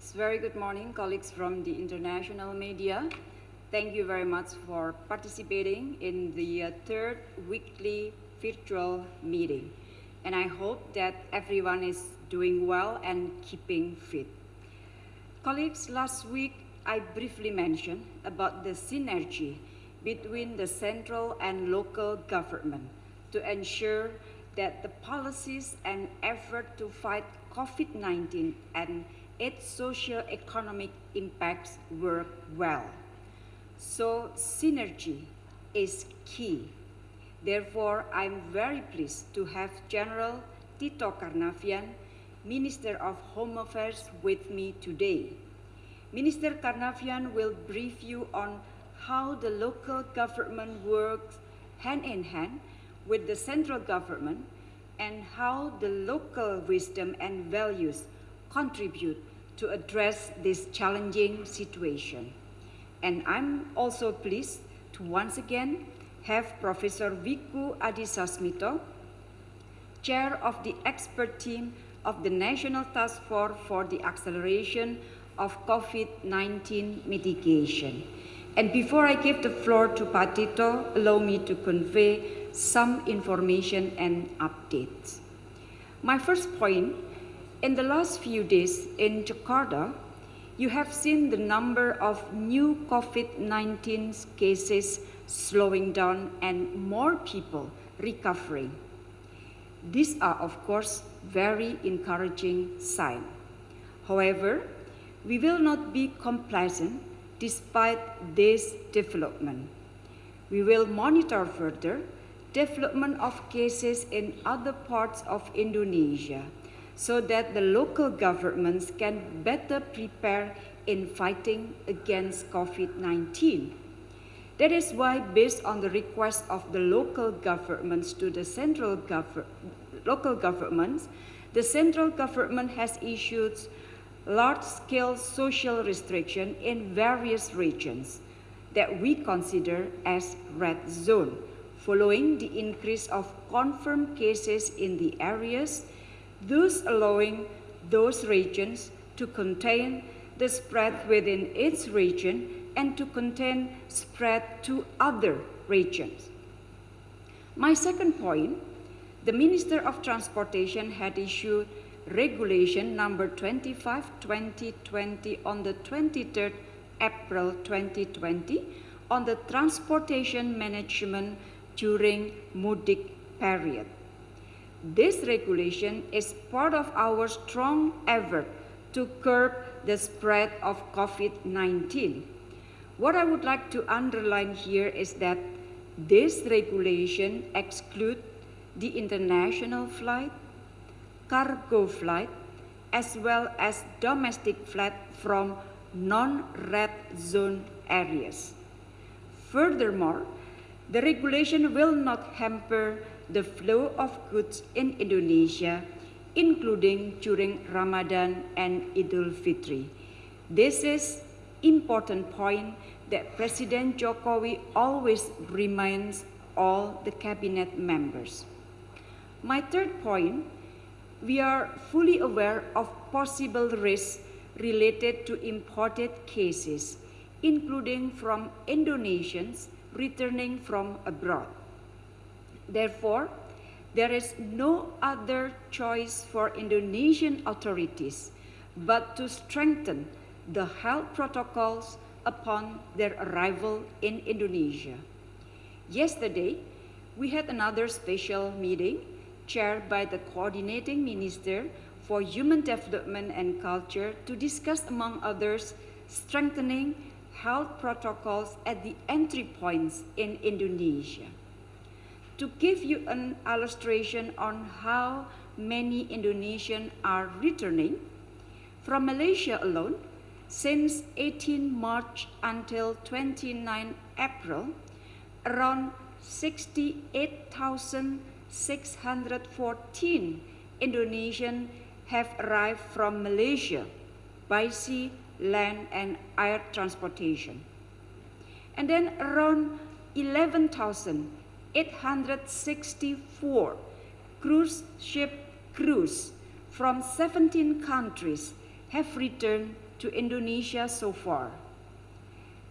It's very good morning, colleagues from the international media. Thank you very much for participating in the uh, third weekly virtual meeting. And I hope that everyone is doing well and keeping fit. Colleagues, last week I briefly mentioned about the synergy between the central and local government to ensure that the policies and effort to fight COVID-19 and its socio-economic impacts work well. So synergy is key. Therefore, I'm very pleased to have General Tito Karnavian, Minister of Home Affairs with me today. Minister Karnavian will brief you on how the local government works hand in hand with the central government and how the local wisdom and values contribute to address this challenging situation. And I'm also pleased to once again have Professor Wiku Adisasmito, Chair of the expert team of the National Task Force for the Acceleration of COVID-19 Mitigation. And before I give the floor to Pak Tito, allow me to convey some information and updates. My first point, in the last few days in Jakarta, you have seen the number of new COVID-19 cases slowing down and more people recovering. These are, of course, very encouraging signs. However, we will not be complacent despite this development. We will monitor further development of cases in other parts of Indonesia so that the local governments can better prepare in fighting against COVID-19. That is why, based on the request of the local governments to the central gov local governments, the central government has issued large-scale social restriction in various regions that we consider as red zone, following the increase of confirmed cases in the areas, thus allowing those regions to contain the spread within its region and to contain spread to other regions. My second point, the Minister of Transportation had issued regulation number 25-2020 on the 23rd April 2020 on the transportation management during mudik period. This regulation is part of our strong effort to curb the spread of COVID-19. What I would like to underline here is that this regulation excludes the international flight, cargo flight, as well as domestic flight from non-red zone areas. Furthermore, the regulation will not hamper the flow of goods in Indonesia, including during Ramadan and Idul Fitri. This is important point that President Jokowi always reminds all the cabinet members. My third point we are fully aware of possible risks related to imported cases, including from Indonesians returning from abroad. Therefore, there is no other choice for Indonesian authorities but to strengthen the health protocols upon their arrival in Indonesia. Yesterday, we had another special meeting chaired by the Coordinating Minister for Human Development and Culture to discuss, among others, strengthening health protocols at the entry points in Indonesia. To give you an illustration on how many Indonesians are returning, from Malaysia alone, since 18 March until 29 April, around 68,614 Indonesians have arrived from Malaysia by sea, land, and air transportation. And then around 11,864 cruise ship crews from 17 countries have returned to Indonesia so far.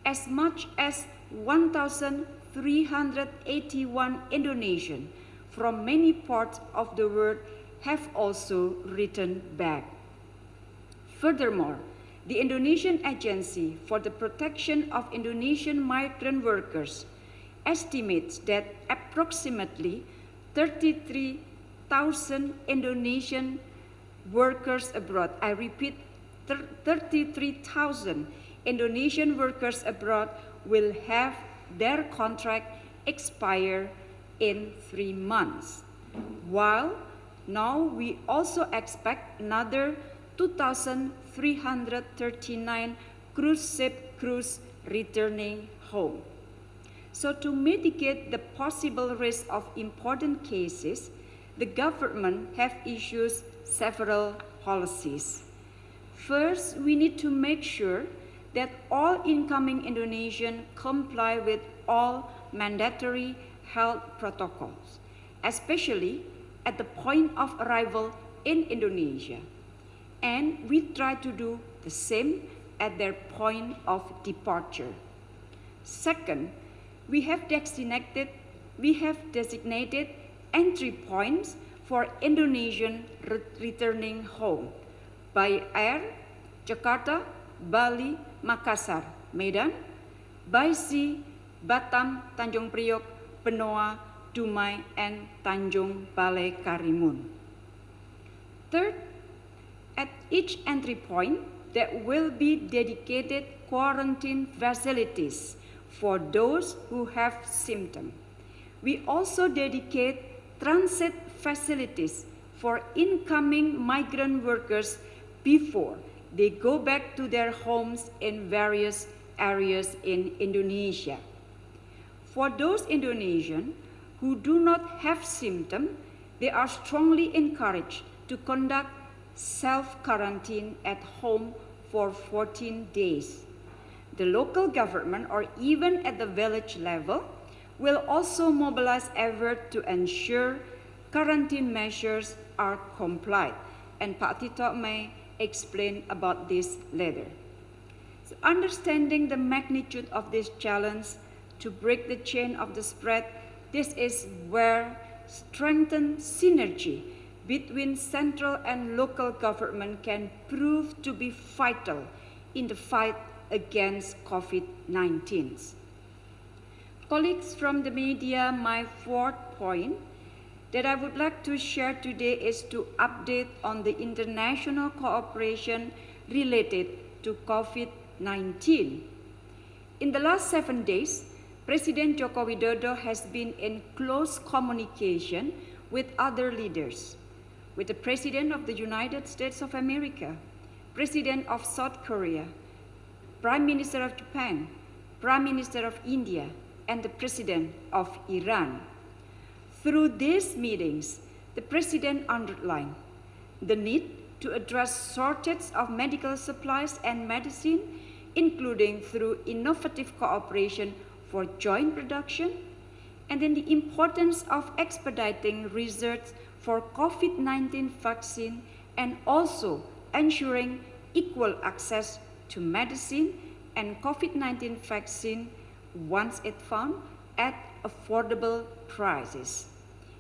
As much as 1,381 Indonesian from many parts of the world have also returned back. Furthermore, the Indonesian Agency for the Protection of Indonesian Migrant Workers estimates that approximately 33,000 Indonesian workers abroad, I repeat, 33,000 Indonesian workers abroad will have their contract expire in three months. While now we also expect another 2,339 cruise ship crews returning home. So to mitigate the possible risk of important cases, the government have issued several policies. First, we need to make sure that all incoming Indonesians comply with all mandatory health protocols, especially at the point of arrival in Indonesia. And we try to do the same at their point of departure. Second, we have designated, we have designated entry points for Indonesian re returning home by air, Jakarta, Bali, Makassar, Medan, by sea, Batam, Tanjung Priok, Benoa, Dumai, and Tanjung Balai Karimun. Third, at each entry point, there will be dedicated quarantine facilities for those who have symptoms. We also dedicate transit facilities for incoming migrant workers before they go back to their homes in various areas in Indonesia. For those Indonesians who do not have symptoms, they are strongly encouraged to conduct self-quarantine at home for 14 days the local government or even at the village level will also mobilize effort to ensure quarantine measures are complied. And Pak Tito may explain about this later. So understanding the magnitude of this challenge to break the chain of the spread, this is where strengthened synergy between central and local government can prove to be vital in the fight against COVID-19. Colleagues from the media, my fourth point that I would like to share today is to update on the international cooperation related to COVID-19. In the last seven days, President Joko Widodo has been in close communication with other leaders, with the President of the United States of America, President of South Korea, Prime Minister of Japan, Prime Minister of India, and the President of Iran. Through these meetings, the President underlined the need to address shortage of medical supplies and medicine, including through innovative cooperation for joint production, and then the importance of expediting research for COVID-19 vaccine and also ensuring equal access to medicine and COVID-19 vaccine once it found at affordable prices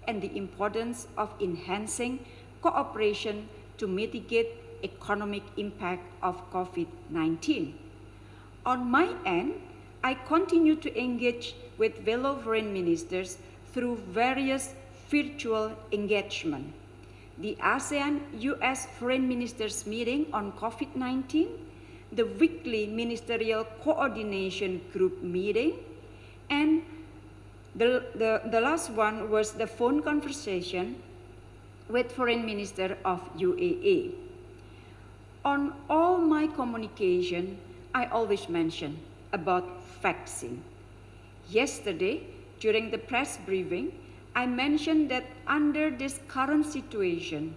and the importance of enhancing cooperation to mitigate economic impact of COVID-19. On my end, I continue to engage with fellow foreign ministers through various virtual engagement. The ASEAN-US Foreign Ministers meeting on COVID-19 the weekly ministerial coordination group meeting, and the, the, the last one was the phone conversation with Foreign Minister of UAE. On all my communication, I always mention about vaccine. Yesterday, during the press briefing, I mentioned that under this current situation,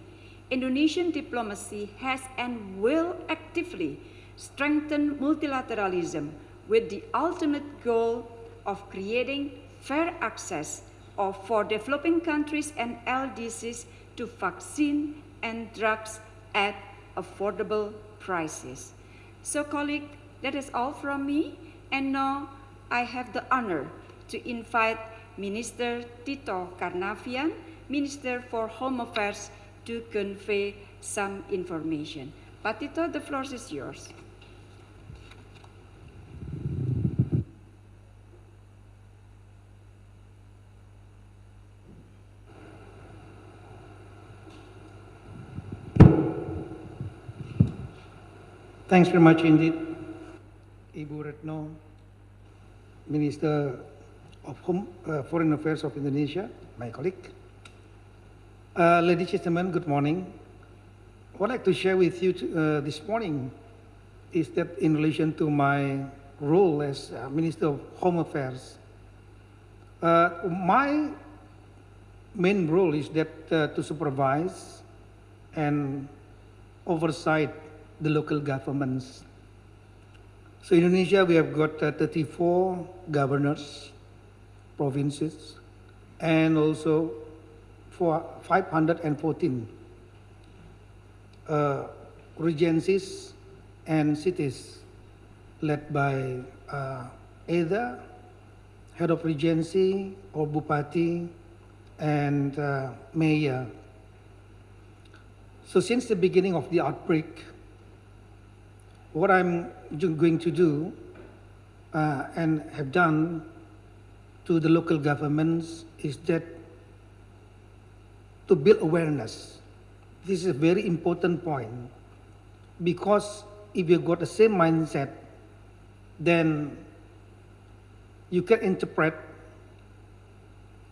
Indonesian diplomacy has and will actively strengthen multilateralism with the ultimate goal of creating fair access of, for developing countries and LDCs to vaccine and drugs at affordable prices. So colleague, that is all from me. And now I have the honor to invite Minister Tito Karnavian, Minister for Home Affairs, to convey some information. Pak Tito, the floor is yours. Thanks very much indeed, Ibu Retno, Minister of Home, uh, Foreign Affairs of Indonesia, my colleague. Uh, ladies and gentlemen, good morning. What I'd like to share with you uh, this morning is that in relation to my role as uh, Minister of Home Affairs, uh, my main role is that uh, to supervise and oversight the local governments. So in Indonesia, we have got uh, 34 governors, provinces, and also for 514 uh, regencies and cities led by uh, either head of regency or bupati and uh, mayor. So since the beginning of the outbreak, what I'm going to do uh, and have done to the local governments is that to build awareness. This is a very important point because if you've got the same mindset, then you can interpret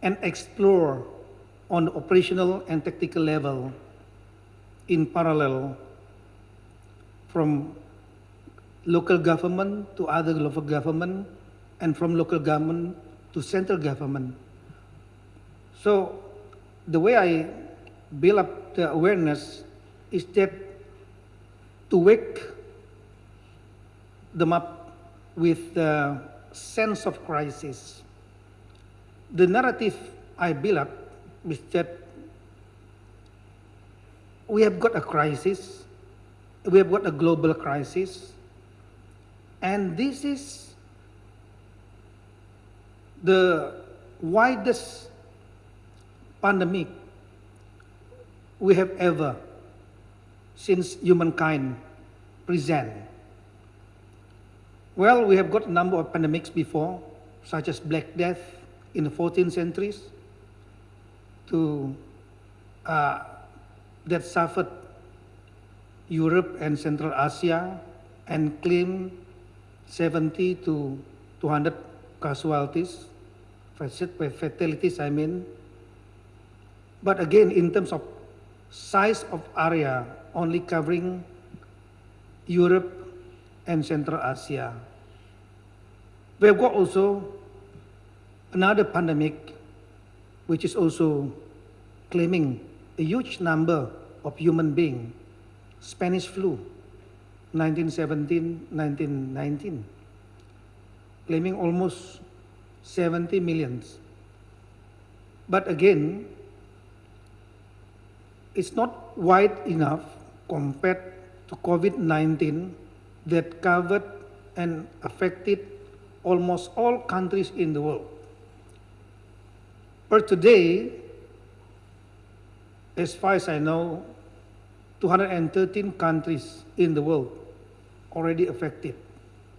and explore on the operational and tactical level in parallel from local government to other local government and from local government to central government. So the way I build up the awareness is that to wake them up with the sense of crisis. The narrative I build up is that we have got a crisis, we have got a global crisis, and this is the widest pandemic we have ever since humankind present. Well, we have got a number of pandemics before, such as Black Death in the 14th centuries, to uh, that suffered Europe and Central Asia and claimed 70 to 200 casualties, fatalities, I mean. But again, in terms of size of area, only covering Europe and Central Asia. We have got also another pandemic, which is also claiming a huge number of human beings, Spanish flu, 1917, 1919, claiming almost 70 millions. But again, it's not wide enough compared to COVID-19 that covered and affected almost all countries in the world. But today, as far as I know, 213 countries in the world already affected.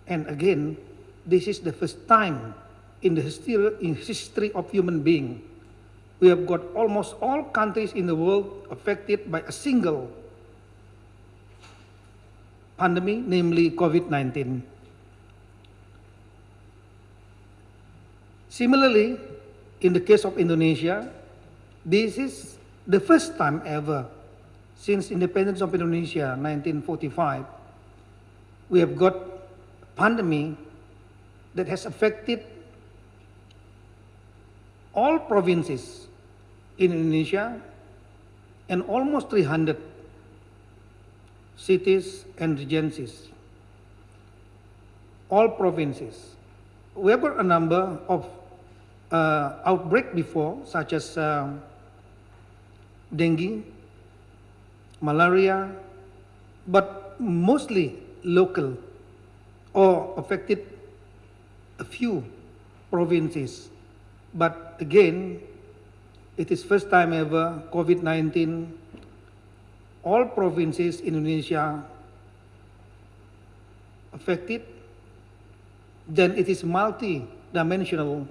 And again, this is the first time in the history, in history of human being we have got almost all countries in the world affected by a single pandemic, namely COVID-19. Similarly, in the case of Indonesia, this is the first time ever since independence of Indonesia, 1945, we have got a pandemic that has affected all provinces in Indonesia and almost 300 cities and regencies, all provinces. We have got a number of uh, outbreak before, such as uh, dengue, malaria, but mostly local or affected a few provinces. But again, it is first time ever COVID-19, all provinces in Indonesia affected, then it is multi-dimensional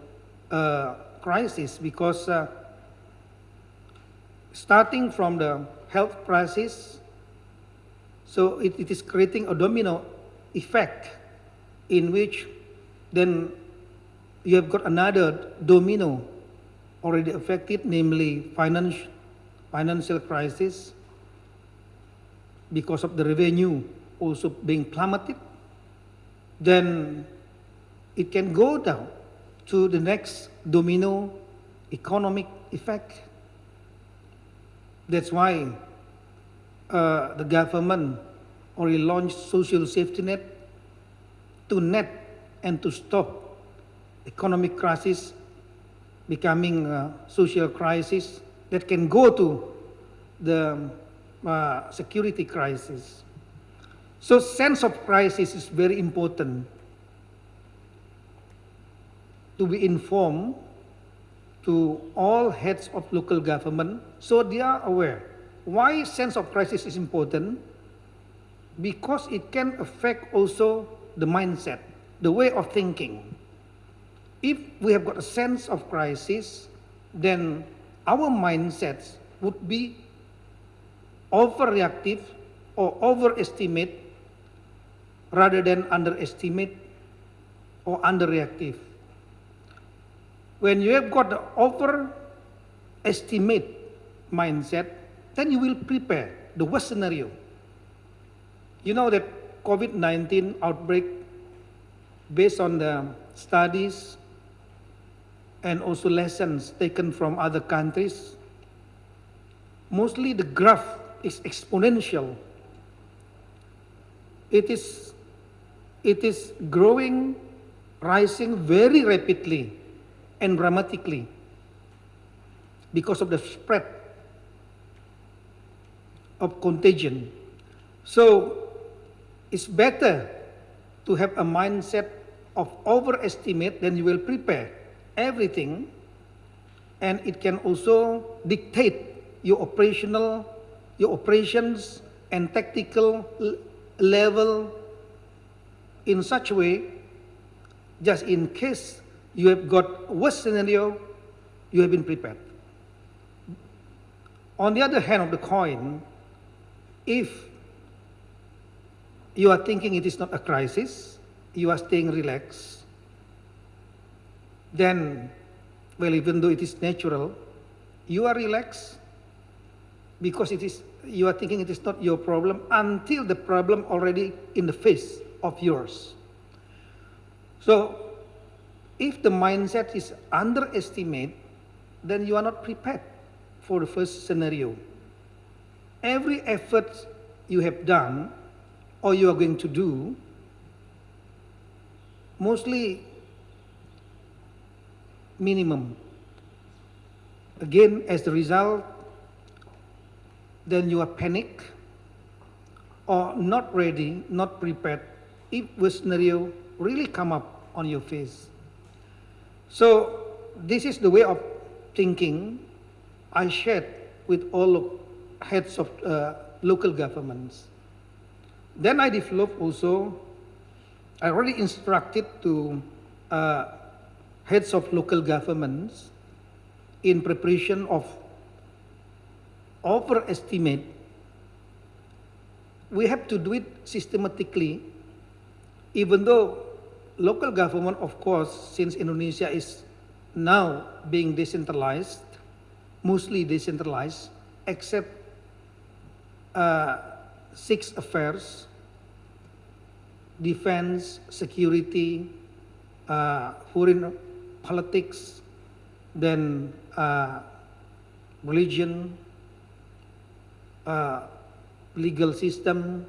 uh, crisis because uh, starting from the health crisis, so it, it is creating a domino effect in which then you have got another domino already affected, namely finance, financial crisis because of the revenue also being plummeted. Then it can go down to the next domino economic effect. That's why uh, the government already launched social safety net to net and to stop economic crisis becoming a social crisis that can go to the uh, security crisis. So sense of crisis is very important to be informed to all heads of local government so they are aware. Why sense of crisis is important? Because it can affect also the mindset, the way of thinking. If we have got a sense of crisis, then our mindsets would be overreactive or overestimate rather than underestimate or underreactive. When you have got the overestimate mindset, then you will prepare the worst scenario. You know that COVID-19 outbreak, based on the studies and also lessons taken from other countries, mostly the graph is exponential. It is, it is growing, rising very rapidly and dramatically because of the spread of contagion. So it's better to have a mindset of overestimate than you will prepare everything and it can also dictate your operational your operations and tactical level in such a way just in case you have got worst scenario you have been prepared on the other hand of the coin if you are thinking it is not a crisis you are staying relaxed then, well, even though it is natural, you are relaxed because it is you are thinking it is not your problem until the problem already in the face of yours. So, if the mindset is underestimate, then you are not prepared for the first scenario. Every effort you have done or you are going to do, mostly minimum. Again, as the result, then you are panic or not ready, not prepared if the scenario really come up on your face. So this is the way of thinking I shared with all heads of uh, local governments. Then I developed also, I already instructed to uh, heads of local governments in preparation of overestimate, we have to do it systematically, even though local government, of course, since Indonesia is now being decentralized, mostly decentralized, except uh, six affairs, defense, security, uh, foreign politics, then uh, religion, uh, legal system,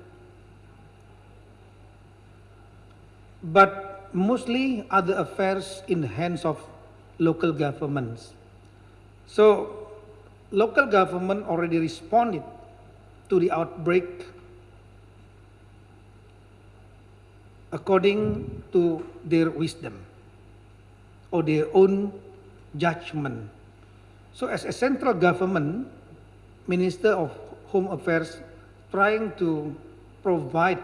but mostly other affairs in the hands of local governments. So local government already responded to the outbreak according to their wisdom or their own judgment. So as a central government, Minister of Home Affairs trying to provide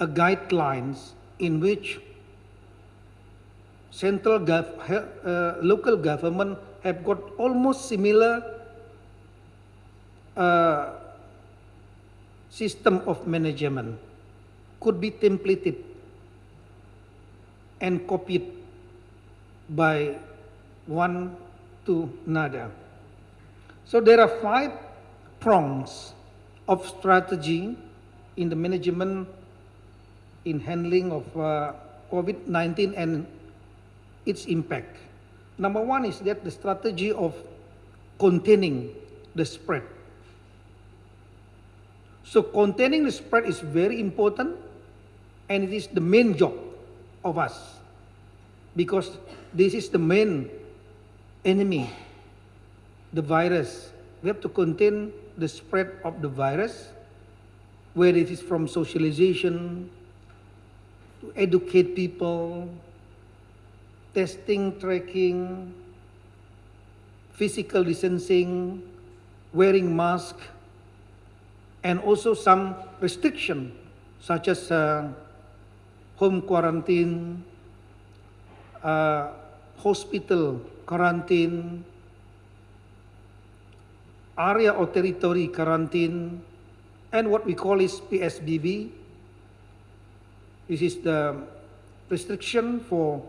a guidelines in which central gov- uh, local government have got almost similar uh, system of management could be templated and copied by one to another. So there are five prongs of strategy in the management in handling of uh, COVID-19 and its impact. Number one is that the strategy of containing the spread. So containing the spread is very important and it is the main job of us because this is the main enemy, the virus. We have to contain the spread of the virus, where it is from socialization, to educate people, testing, tracking, physical distancing, wearing mask, and also some restriction such as uh, home quarantine, uh, hospital quarantine, area or territory quarantine, and what we call is PSBB. This is the restriction for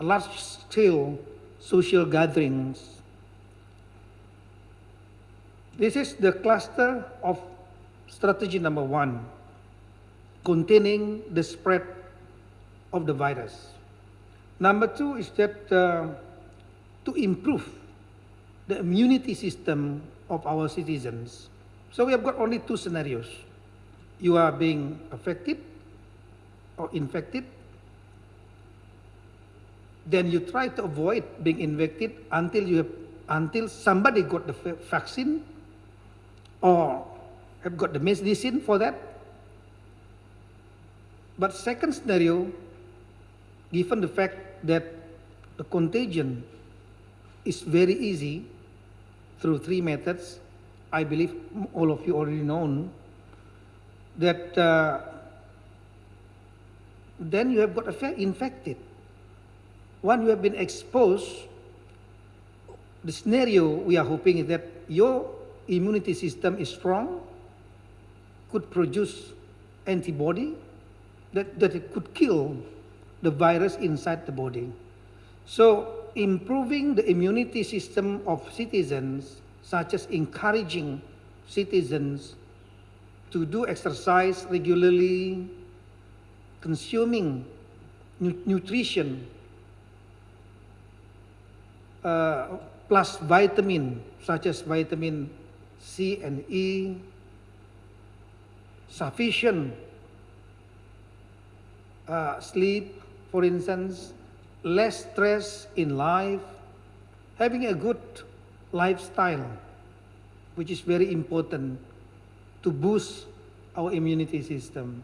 large-scale social gatherings. This is the cluster of strategy number one, containing the spread of the virus. Number two is that uh, to improve the immunity system of our citizens. So we have got only two scenarios. You are being affected or infected, then you try to avoid being infected until you have, until somebody got the vaccine or have got the medicine for that. But second scenario, given the fact that the contagion is very easy through three methods, I believe all of you already know that uh, then you have got infected. One you have been exposed, the scenario we are hoping is that your immunity system is strong, could produce antibody that, that it could kill the virus inside the body. So improving the immunity system of citizens, such as encouraging citizens to do exercise regularly, consuming nu- nutrition, uh, plus vitamin such as vitamin C and E, sufficient uh, sleep, for instance, less stress in life, having a good lifestyle, which is very important to boost our immunity system.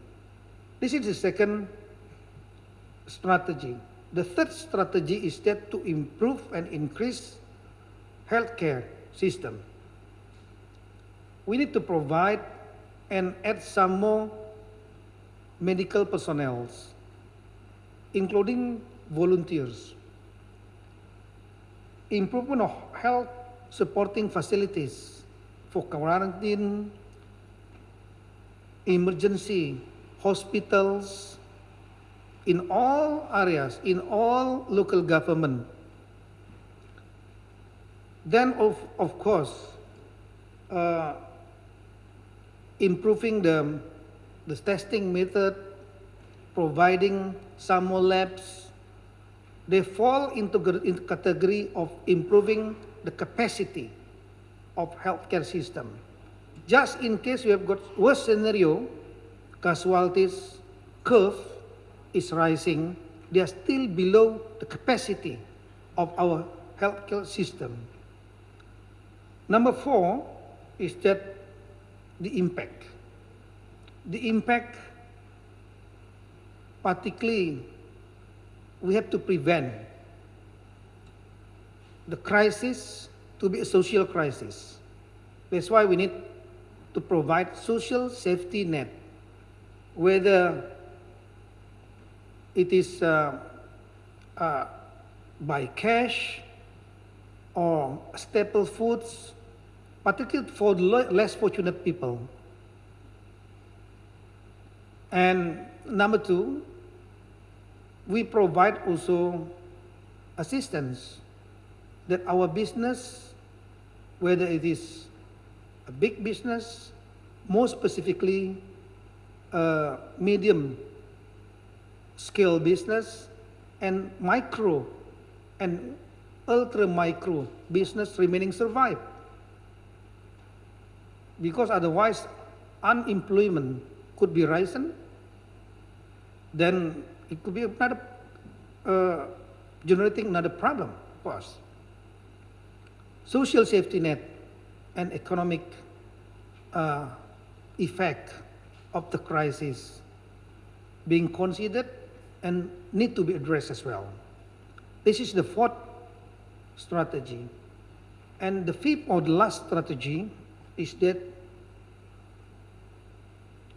This is the second strategy. The third strategy is that to improve and increase healthcare system. We need to provide and add some more medical personnel, including volunteers. Improvement of health supporting facilities for quarantine, emergency hospitals in all areas, in all local government. Then, of, of course, uh, improving the, the testing method, providing some more labs, they fall into the category of improving the capacity of healthcare system. Just in case you have got worst scenario, casualties curve is rising, they are still below the capacity of our healthcare system. Number four is that the impact. The impact particularly we have to prevent the crisis to be a social crisis. That's why we need to provide social safety net, whether it is uh, uh, by cash or staple foods, particularly for less fortunate people. And number two, we provide also assistance that our business, whether it is a big business, more specifically a medium scale business and micro and ultra micro business remaining survive. Because otherwise unemployment could be risen, then it could be another uh, generating another problem for us. Social safety net and economic uh, effect of the crisis being considered and need to be addressed as well. This is the fourth strategy. And the fifth or the last strategy is that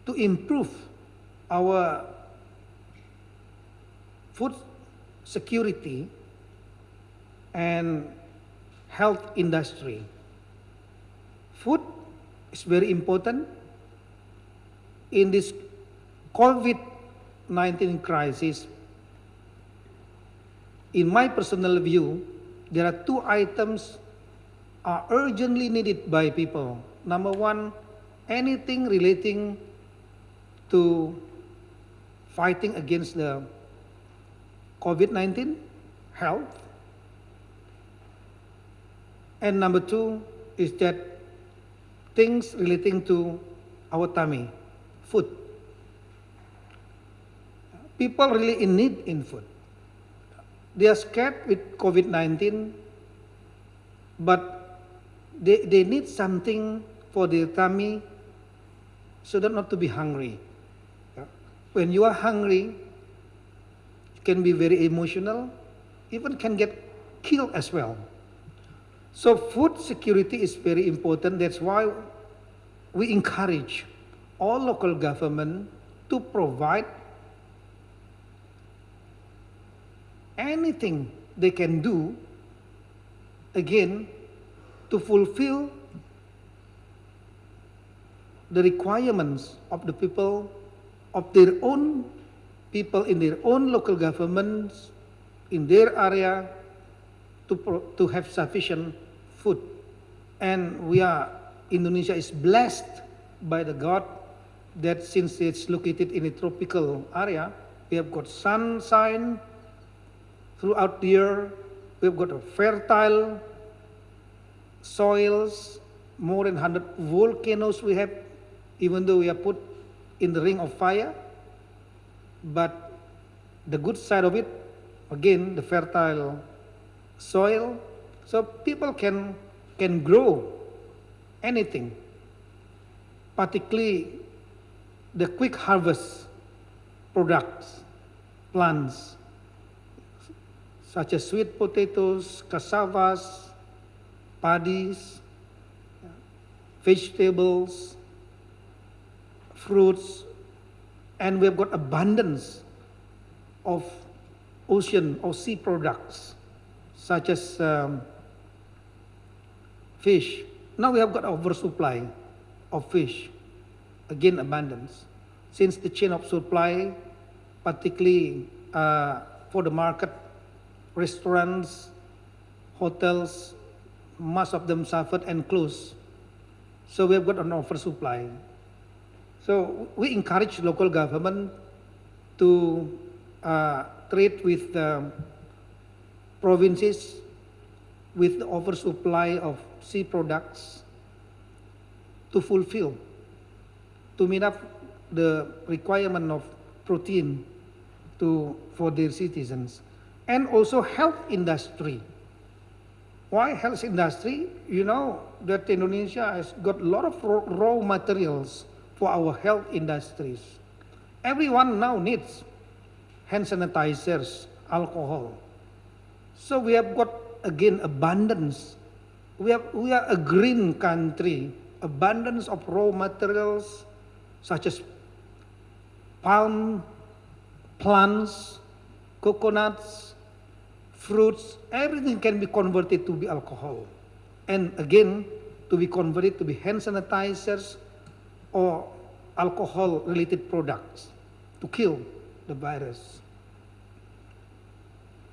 to improve our food security and health industry. Food is very important in this COVID-19 crisis. In my personal view, there are two items are urgently needed by people. Number one, anything relating to fighting against the COVID-19 health. And number two is that things relating to our tummy, food. People really in need in food. They are scared with COVID-19, but they, they need something for their tummy so that not to be hungry. When you are hungry, it can be very emotional, even can get killed as well. So food security is very important. That's why we encourage all local government to provide anything they can do again to fulfill the requirements of the people of their own people in their own local governments in their area to, to have sufficient food. And we are indonesia is blessed by the god that since it's located in a tropical area we have got sunshine throughout the year we've got fertile soils more than 100 volcanoes we have even though we are put in the ring of fire. But the good side of it again the fertile soil. So people can can grow anything particularly the quick harvest products plants such as sweet potatoes cassavas paddies vegetables fruits and we've got abundance of ocean or sea products such as um, fish. Now we have got oversupply of fish, again abundance. Since the chain of supply, particularly uh, for the market, restaurants, hotels, most of them suffered and closed. So we have got an oversupply. So we encourage local government to uh, trade with the provinces with the oversupply of sea products to fulfill, to meet up the requirement of protein to, for their citizens. And also health industry. Why health industry? You know that Indonesia has got a lot of raw materials for our health industries. Everyone now needs hand sanitizers, alcohol. So we have got again abundance. We, have, we are a green country, abundance of raw materials such as palm plants, coconuts, fruits, everything can be converted to be alcohol. And again, to be converted to be hand sanitizers or alcohol related products to kill the virus.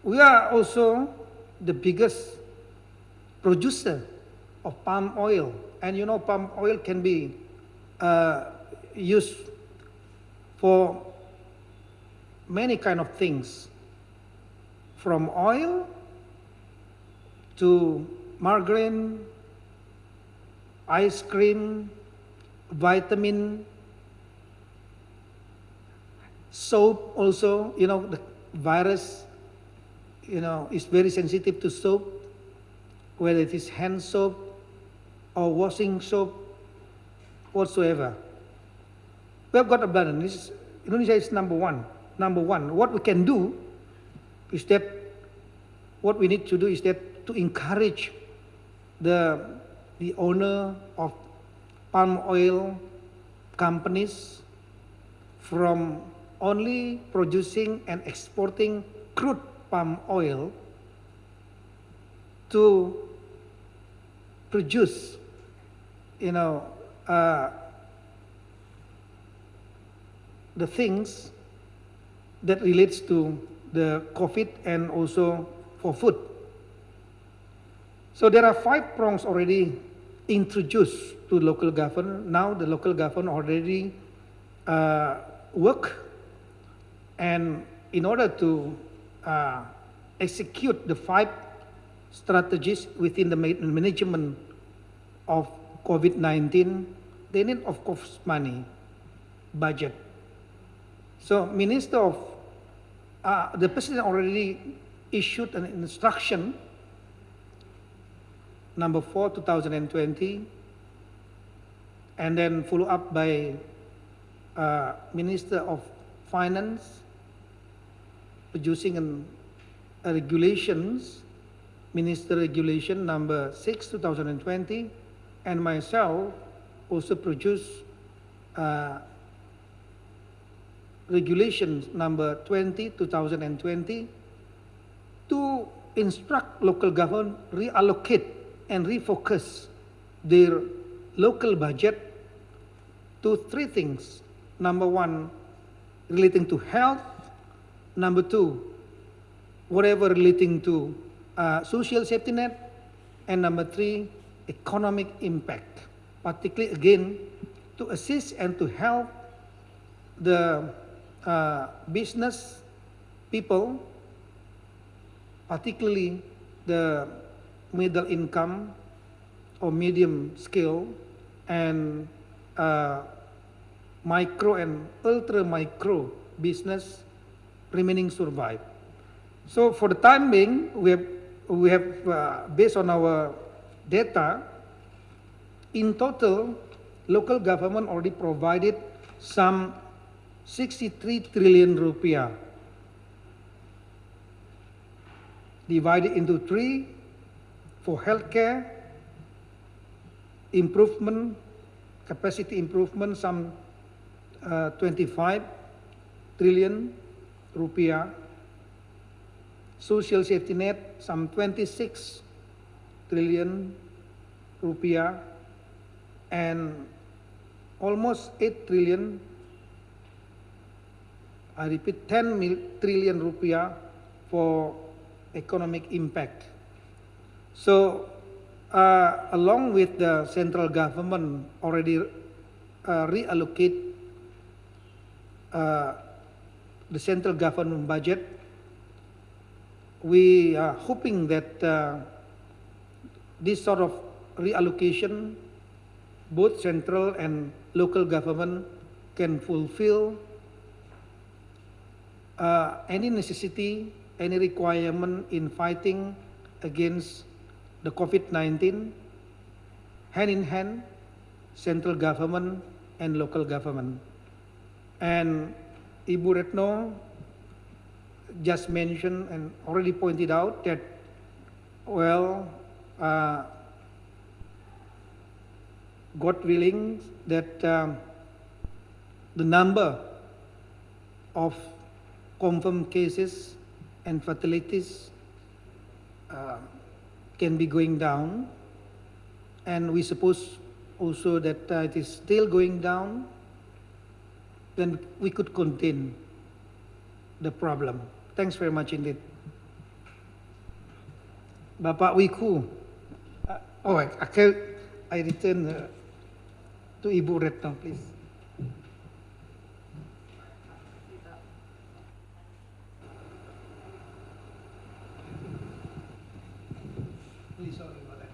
We are also the biggest producer of palm oil. And you know, palm oil can be uh, used for many kind of things, from oil to margarine, ice cream, vitamin, soap also, you know, the virus, you know, is very sensitive to soap, whether it is hand soap or washing soap, whatsoever. We have got abundance. Indonesia is number one. Number one. What we can do is that what we need to do is that to encourage the the owner of palm oil companies from only producing and exporting crude palm oil to produce, you know, uh, the things that relates to the COVID and also for food. So there are five prongs already introduced to local government. Now the local government already uh, work and in order to uh, execute the five strategies within the management of COVID-19, they need of course money, budget. So Minister of, uh, the President already issued an instruction number 4, 2020, and then follow up by uh, Minister of Finance, producing an, a regulations, Minister Regulation number 6, 2020, and myself also produce uh, regulations number 20, 2020, to instruct local government reallocate and refocus their local budget to three things. Number one, relating to health. Number two, whatever relating to uh, social safety net. And number three, economic impact, particularly again to assist and to help the uh, business people, particularly the middle income or medium scale and uh, micro and ultra micro business remaining survive. So for the time being, we have, we have uh, based on our data, in total, local government already provided some 63 trillion rupiah. Divided into three for healthcare, improvement, capacity improvement, some uh, 25 trillion rupiah, social safety net, some 26 trillion rupiah, and almost 8 trillion, I repeat, 10 mil, trillion rupiah for economic impact. So, uh, along with the central government already uh, reallocate uh, the central government budget, we are hoping that uh, this sort of reallocation, both central and local government can fulfill uh, any necessity, any requirement in fighting against the COVID-19, hand in hand, central government and local government. And Ibu Retno just mentioned and already pointed out that, well, uh, God willing, that um, the number of confirmed cases and fatalities uh, can be going down. And we suppose also that uh, it is still going down, then we could contain the problem. Thanks very much indeed. Bapak Wiku. Uh, oh, I, I return uh, to Ibu Retno, please. Please, about that.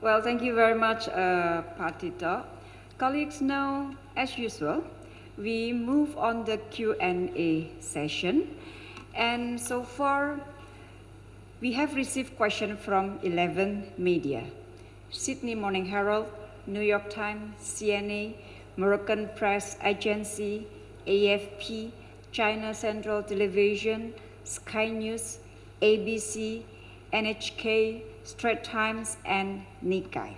Well, thank you very much, uh, Pak Tito. Colleagues, now, as usual, we move on the Q&A session. And so far, we have received questions from 11 media. Sydney Morning Herald, New York Times, CNA, Moroccan Press Agency, AFP, China Central Television, Sky News, ABC, NHK, Straits Times, and Nikkei.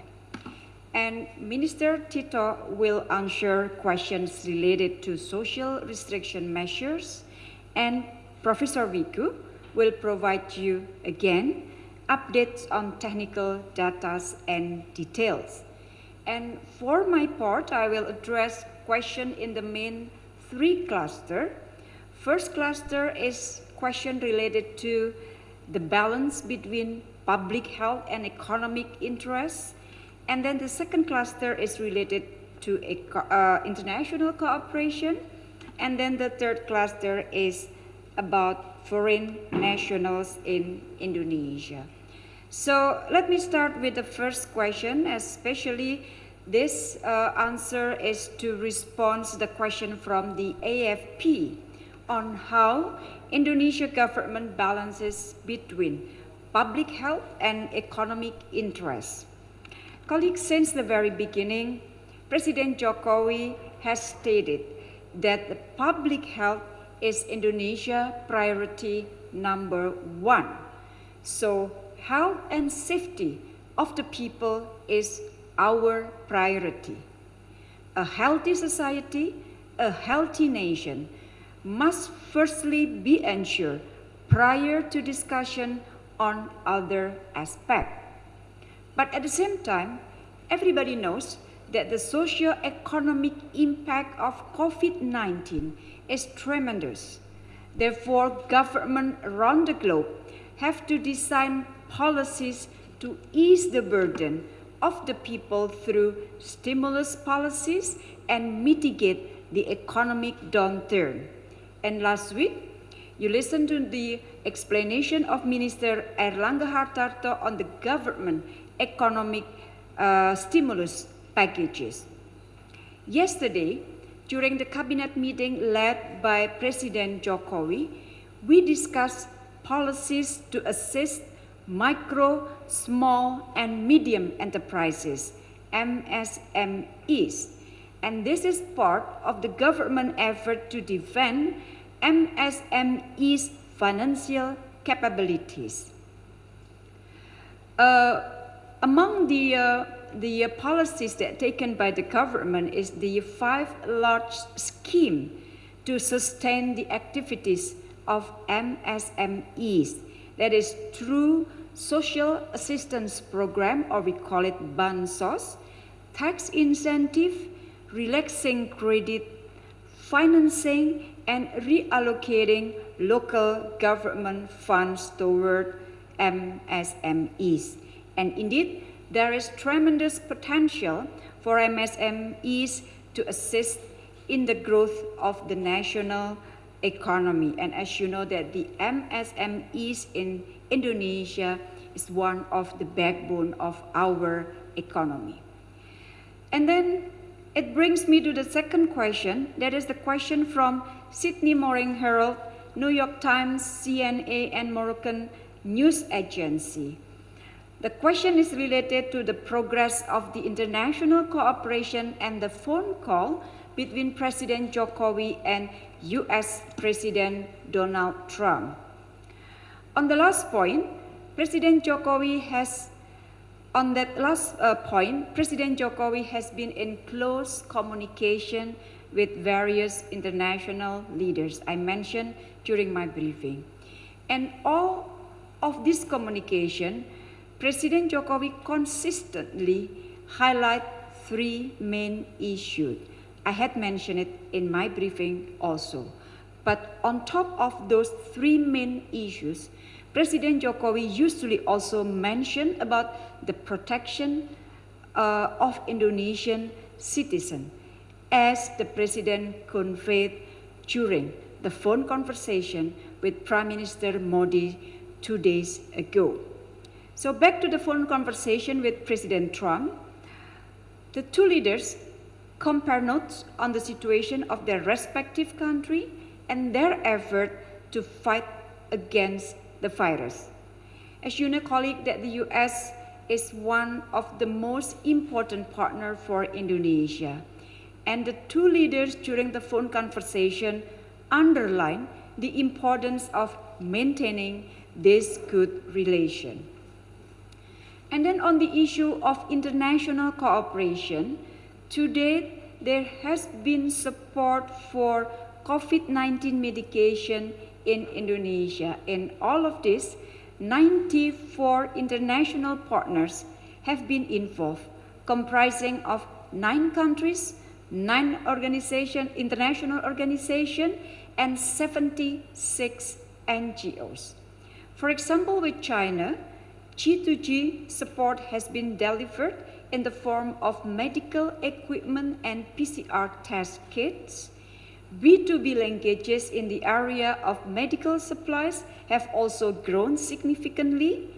And Minister Tito will answer questions related to social restriction measures, and Professor Wiku will provide you again updates on technical data and details. And for my part, I will address question in the main three cluster. First cluster is question related to the balance between public health and economic interests. And then the second cluster is related to uh, international cooperation. And then the third cluster is about foreign nationals in Indonesia. So let me start with the first question, especially this uh, answer is to respond to the question from the AFP on how Indonesia government balances between public health and economic interests. Colleagues, since the very beginning, President Jokowi has stated that the public health is Indonesia priority number one. So health and safety of the people is our priority. A healthy society, a healthy nation must firstly be ensured prior to discussion on other aspects. But at the same time, everybody knows that the socio-economic impact of COVID-19 is tremendous. Therefore, governments around the globe have to design policies to ease the burden of the people through stimulus policies and mitigate the economic downturn. And last week, you listened to the explanation of Minister Erlangga Hartarto on the government economic uh, stimulus packages. Yesterday, during the cabinet meeting led by President Jokowi, we discussed policies to assist micro, small, and medium enterprises, MSMEs. And this is part of the government effort to defend MSMEs' financial capabilities. Uh, among the, uh, the uh, policies that taken by the government is the five large scheme to sustain the activities of MSMEs that is through social assistance program, or we call it BANSOS, tax incentive, relaxing credit, financing, and reallocating local government funds toward MSMEs. And indeed, there is tremendous potential for MSMEs to assist in the growth of the national economy. And as you know that the MSMEs in Indonesia is one of the backbone of our economy. And then it brings me to the second question. That is the question from Sydney Morning Herald, New York Times, CNA, and Moroccan News Agency. The question is related to the progress of the international cooperation and the phone call between President Jokowi and US President Donald Trump. On the last point, President Jokowi has on that last uh, point, President Jokowi has been in close communication with various international leaders I mentioned during my briefing. And all of this communication, President Jokowi consistently highlight three main issues. I had mentioned it in my briefing also. But on top of those three main issues, President Jokowi usually also mentioned about the protection uh, of Indonesian citizens as the President conveyed during the phone conversation with Prime Minister Modi two days ago. So back to the phone conversation with President Trump, the two leaders compare notes on the situation of their respective country and their effort to fight against the virus. As you know, colleague, that the US is one of the most important partner for Indonesia and the two leaders during the phone conversation underlined the importance of maintaining this good relation. And then on the issue of international cooperation, to date there has been support for COVID-19 medication in Indonesia. In all of this, 94 international partners have been involved, comprising of nine countries, nine organization, international organization, and 76 NGOs. For example, with China, G2G support has been delivered in the form of medical equipment and PCR test kits. B2B linkages in the area of medical supplies have also grown significantly.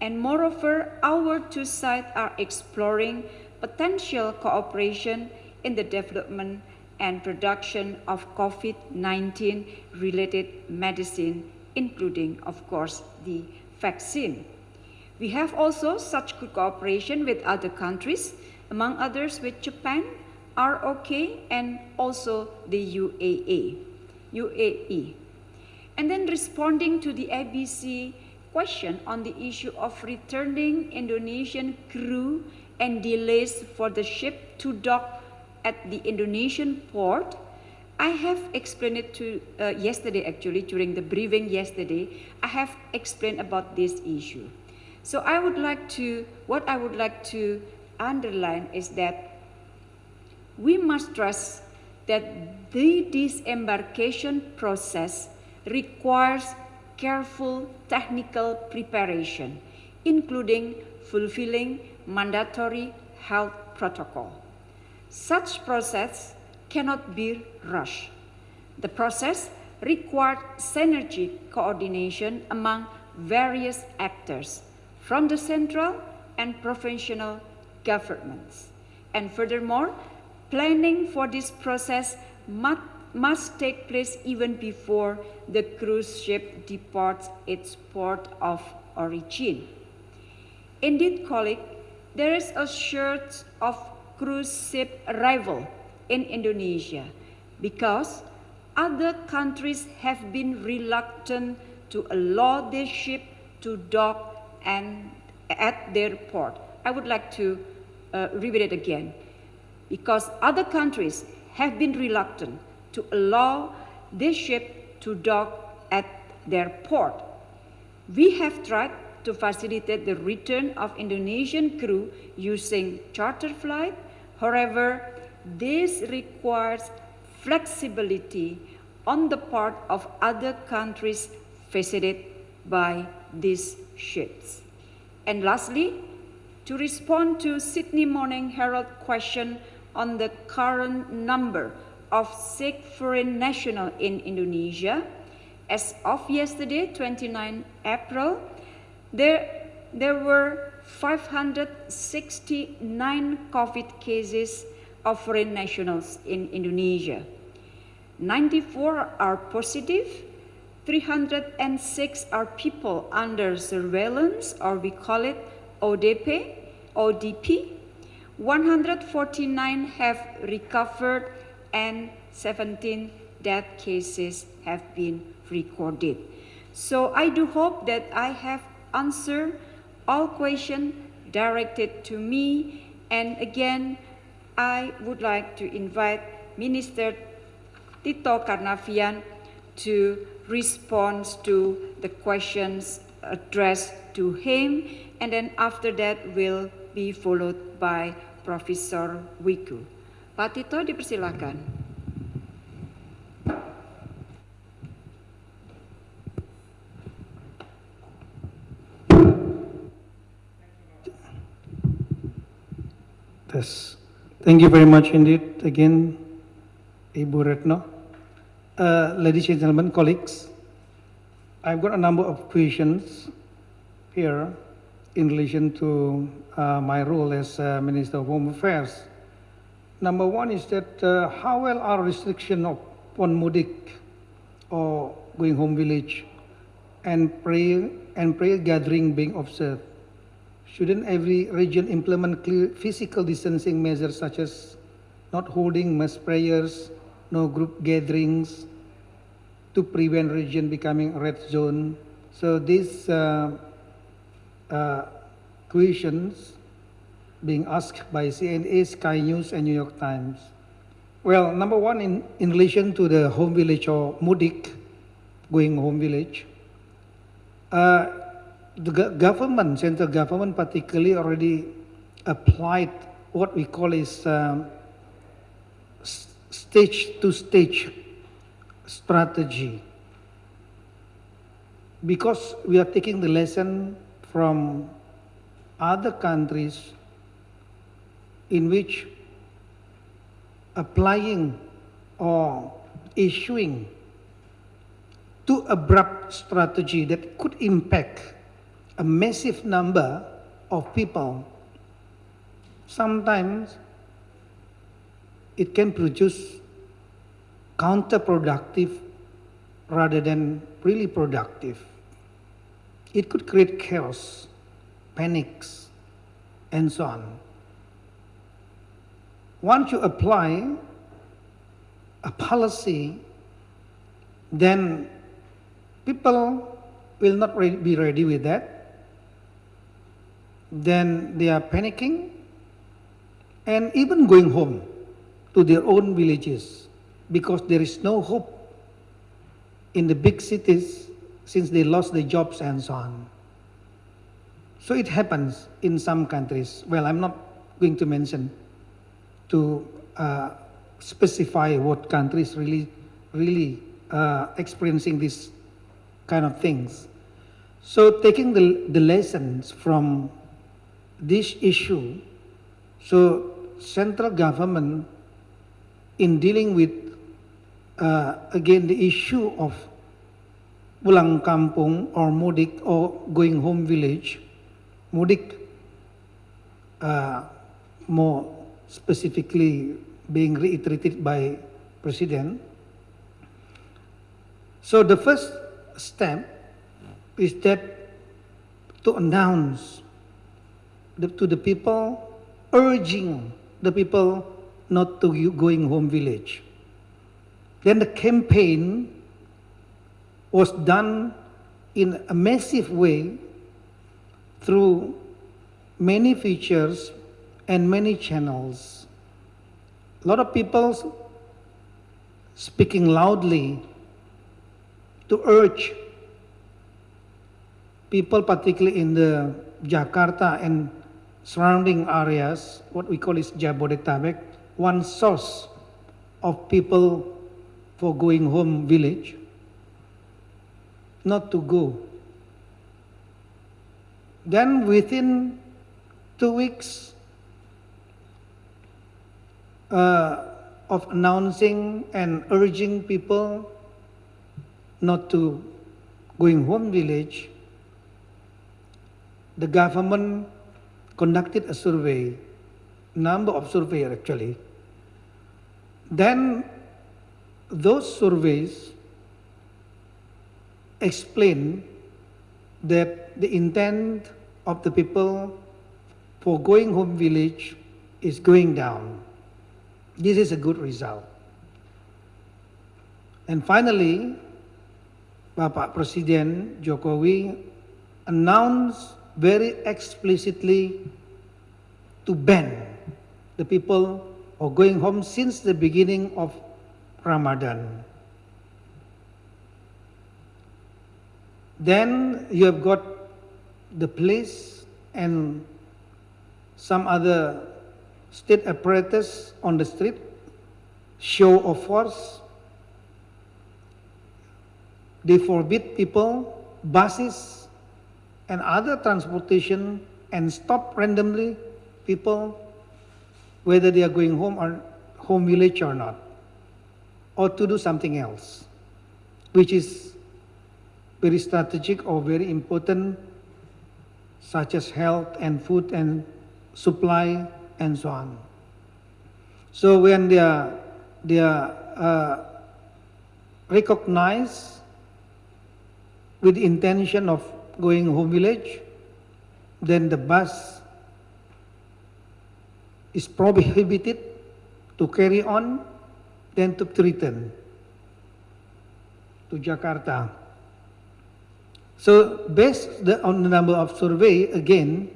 And moreover, our two sides are exploring potential cooperation in the development and production of COVID-19 related medicine, including, of course, the vaccine. We have also such good cooperation with other countries, among others with Japan, ROK, and also the UAE. UAE. And then responding to the ABC question on the issue of returning Indonesian crew and delays for the ship to dock at the Indonesian port, I have explained it to uh, yesterday actually during the briefing yesterday. I have explained about this issue. So I would like to, what I would like to underline is that we must stress that the disembarkation process requires careful technical preparation, including fulfilling mandatory health protocol. Such process cannot be rushed. The process required synergy coordination among various actors from the central and provincial governments. And furthermore, planning for this process must, must take place even before the cruise ship departs its port of origin. Indeed, colleague, there is a short of cruise ship arrival in Indonesia because other countries have been reluctant to allow this ship to dock and at their port. I would like to uh, repeat it again because other countries have been reluctant to allow this ship to dock at their port. We have tried to facilitate the return of Indonesian crew using charter flight. However, this requires flexibility on the part of other countries visited by these ships. And lastly, to respond to Sydney Morning Herald question on the current number of sick foreign national in Indonesia, as of yesterday, 29 April, there, there were 569 COVID cases of foreign nationals in Indonesia. 94 are positive, 306 are people under surveillance, or we call it ODP, ODP. 149 have recovered and 17 death cases have been recorded. So I do hope that I have answered all questions directed to me. And again, I would like to invite Minister Tito Karnavian to respond to the questions addressed to him. And then after that will be followed by Professor Wiku. Pak Tito dipersilakan. Yes. Thank you very much indeed again, Ibu Retno. Uh, ladies and gentlemen, colleagues, I've got a number of questions here in relation to uh, my role as uh, Minister of Home Affairs. Number one is that uh, how well are restriction upon mudik or going home village and prayer and prayer gathering being observed? Shouldn't every region implement clear physical distancing measures such as not holding mass prayers, no group gatherings, to prevent region becoming red zone? So these uh, questions being asked by CNA, Sky News, and New York Times. Well, number one, in, in relation to the home village or mudik, going home village, uh, the government, central government particularly already applied what we call is um, stage to stage strategy. Because we are taking the lesson from other countries in which applying or issuing too abrupt strategy that could impact a massive number of people, sometimes it can produce counterproductive rather than really productive. It could create chaos, panics, and so on. Once you apply a policy, then people will not re- be ready with that. Then they are panicking and even going home to their own villages because there is no hope in the big cities since they lost their jobs and so on. So it happens in some countries. Well, I'm not going to mention to uh, specify what countries really, really uh, experiencing these kind of things. So taking the, the lessons from this issue, so central government in dealing with uh, again the issue of pulang kampung or mudik or going home village, mudik uh, more specifically being reiterated by President. So the first step is that to announce the, to the people, urging the people not to going home village. Then the campaign was done in a massive way through many features and many channels. A lot of people speaking loudly to urge people, particularly in the Jakarta and surrounding areas, what we call is Jabodetabek, one source of people for going home village, not to go. Then within two weeks uh, of announcing and urging people not to going home village, the government conducted a survey, number of surveys actually. Then those surveys explain that the intent of the people for going home village is going down. This is a good result. And finally, Bapak Presiden Jokowi announced very explicitly to ban the people who are going home since the beginning of Ramadan. Then you have got the police and some other state apparatus on the street, show of force. They forbid people, buses, and other transportation and stop randomly people whether they are going home or home village or not, or to do something else, which is very strategic or very important, such as health and food and supply and so on. So when they are, they are uh, recognized with the intention of going home village, then the bus is prohibited to carry on, then to return to Jakarta. So based the, on the number of survey, again,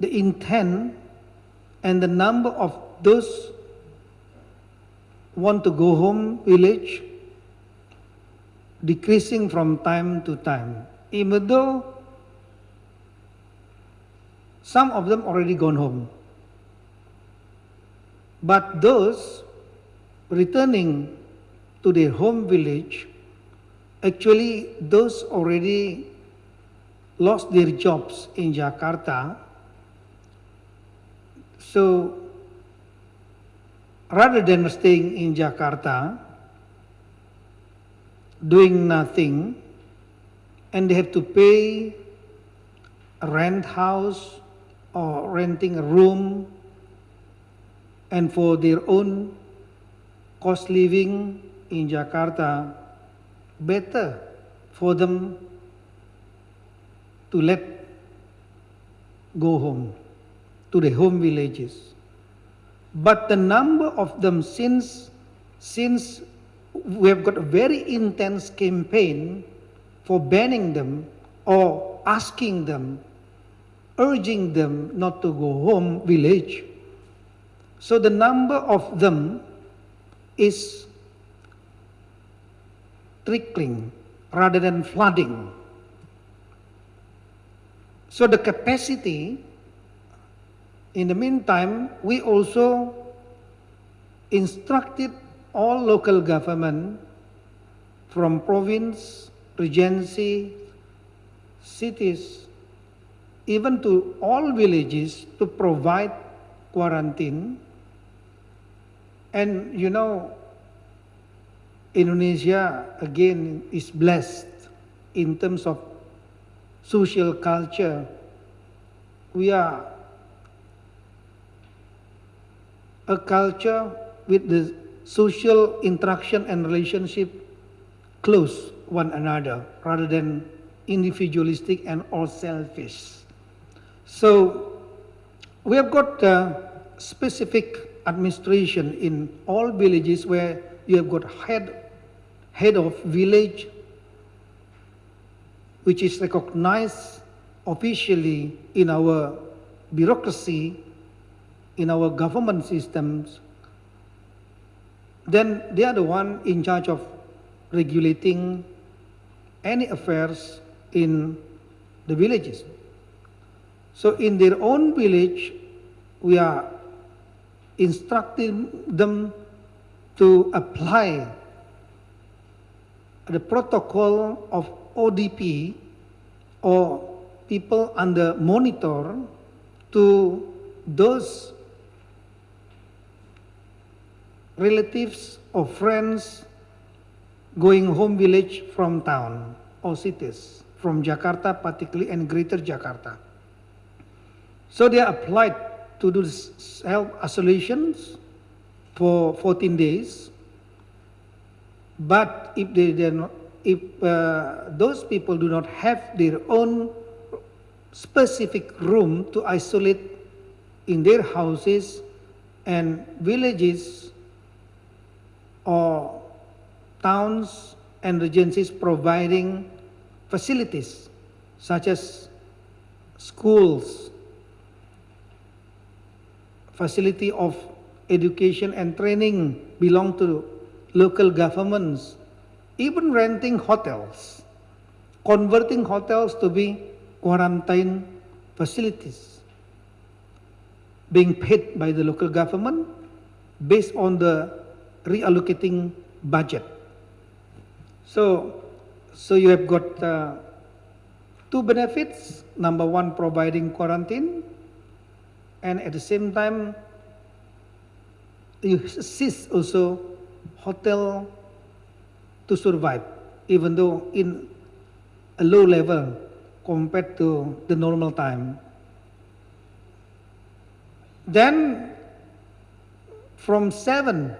the intent and the number of those want to go home village decreasing from time to time. Even though some of them already gone home. But those returning to their home village, actually those already lost their jobs in Jakarta. So rather than staying in Jakarta, doing nothing, and they have to pay rent house or renting a room and for their own cost living in Jakarta, better for them to let go home to the home villages. But the number of them since since we have got a very intense campaign for banning them or asking them, urging them not to go home village. So the number of them is trickling rather than flooding. So the capacity, in the meantime, we also instructed all local government from province, regency, cities, even to all villages to provide quarantine. And you know, Indonesia again is blessed in terms of social culture. We are a culture with the social interaction and relationship close one another rather than individualistic and all selfish. So we have got uh, specific administration in all villages where you have got head, head of village, which is recognized officially in our bureaucracy, in our government systems, then they are the one in charge of regulating any affairs in the villages. So in their own village, we are instructing them to apply the protocol of ODP or people under monitor to those relatives or friends going home village from town or cities, from Jakarta particularly and greater Jakarta. So they applied to do self-isolations for 14 days. But if they, they not, if uh, those people do not have their own specific room to isolate in their houses and villages or towns and regencies providing facilities such as schools, facility of education and training belong to local governments, even renting hotels, converting hotels to be quarantine facilities, being paid by the local government based on the reallocating budget. So, so you have got uh, two benefits. Number one, providing quarantine, and at the same time, you assist also hotel to survive, even though in a low level compared to the normal time. Then, from 7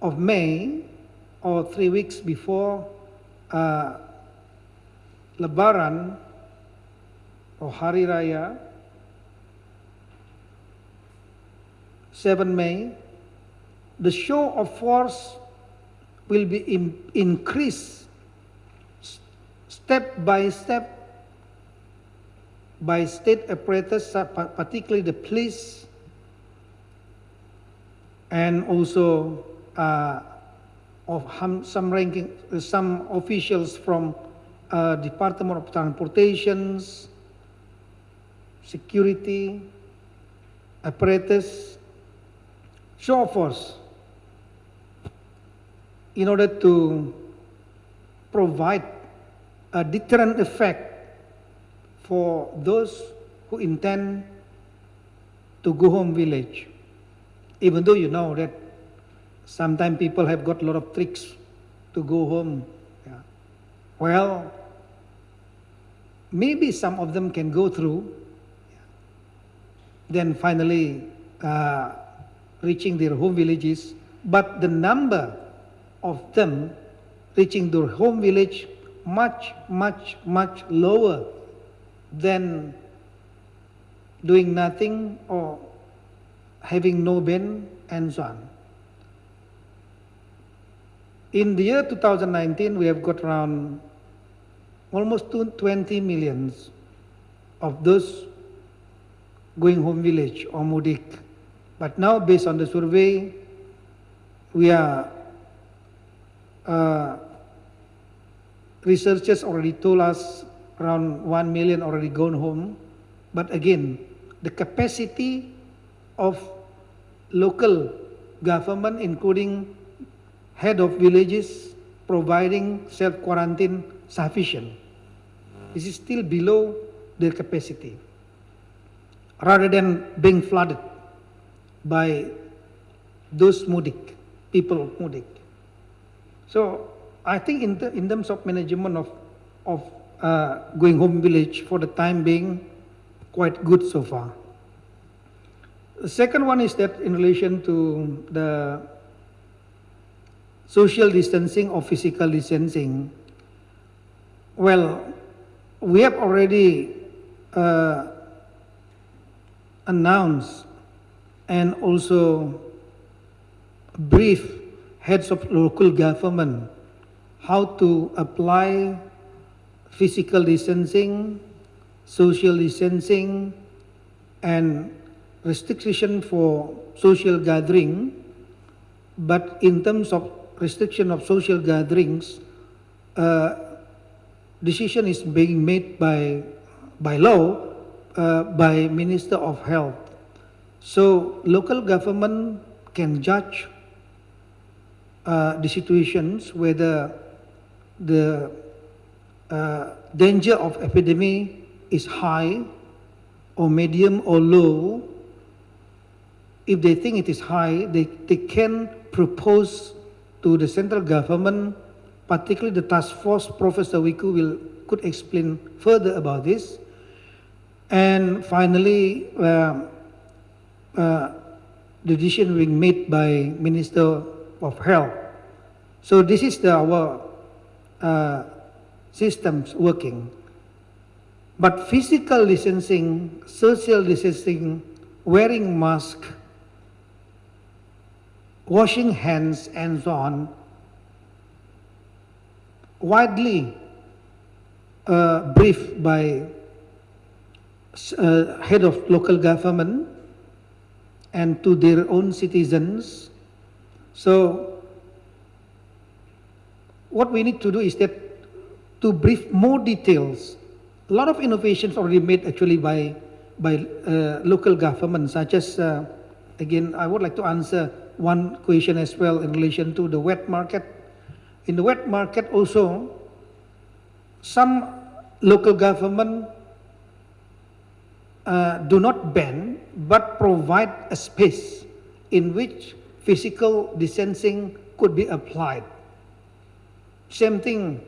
of May, or three weeks before uh, Lebaran or Hari Raya, 7 May, the show of force will be in, increased step by step by state apparatus, uh, particularly the police and also uh, of some ranking, uh, some officials from uh, Department of Transportations, security, apparatus, show of force in order to provide a deterrent effect for those who intend to go home village. Even though you know that sometimes people have got a lot of tricks to go home. Yeah. Well, maybe some of them can go through, then finally uh, reaching their home villages. But the number of them reaching their home village much, much, much lower than doing nothing or having no ben and so on. In the year 2019, we have got around almost two- 20 millions of those going home village or mudik. But now, based on the survey, we are uh, researchers already told us around 1 million already gone home. But again, the capacity of local government, including head of villages, providing self-quarantine sufficient. This is still below their capacity. Rather than being flooded by those mudik, people of mudik. So I think in, the, in terms of management of, of uh, going home village for the time being, quite good so far. The second one is that in relation to the social distancing or physical distancing, well, we have already uh, announced and also brief heads of local government how to apply physical distancing, social distancing, and restriction for social gathering. But in terms of restriction of social gatherings, uh, decision is being made by, by law uh, by Minister of Health. So local government can judge uh, the situations whether the uh, danger of epidemic is high or medium or low. If they think it is high, they, they can propose to the central government, particularly the task force, Professor Wiku will, could explain further about this. And finally, uh, uh, the decision being made by Minister of Health. So this is the, our uh, systems working. But physical distancing, social distancing, wearing mask, washing hands, and so on, widely uh, briefed by uh, head of local government and to their own citizens. So, what we need to do is that to brief more details. A lot of innovations already made actually by by uh, local government, such as uh, again, I would like to answer one question as well in relation to the wet market. In the wet market also, some local government uh, do not ban but provide a space in which physical distancing could be applied. Same thing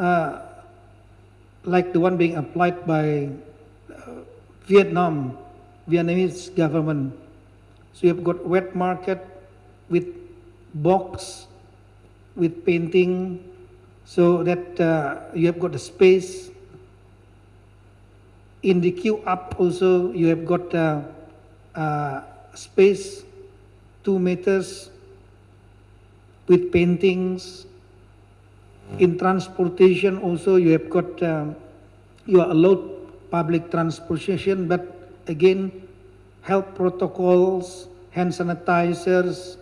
uh, like the one being applied by uh, Vietnam, Vietnamese government. So you have got wet market with box, with painting, so that uh, you have got the space. In the queue up also you have got uh, uh, space, two meters, with paintings. In transportation also you have got, uh, you are allowed public transportation, but again, health protocols, hand sanitizers,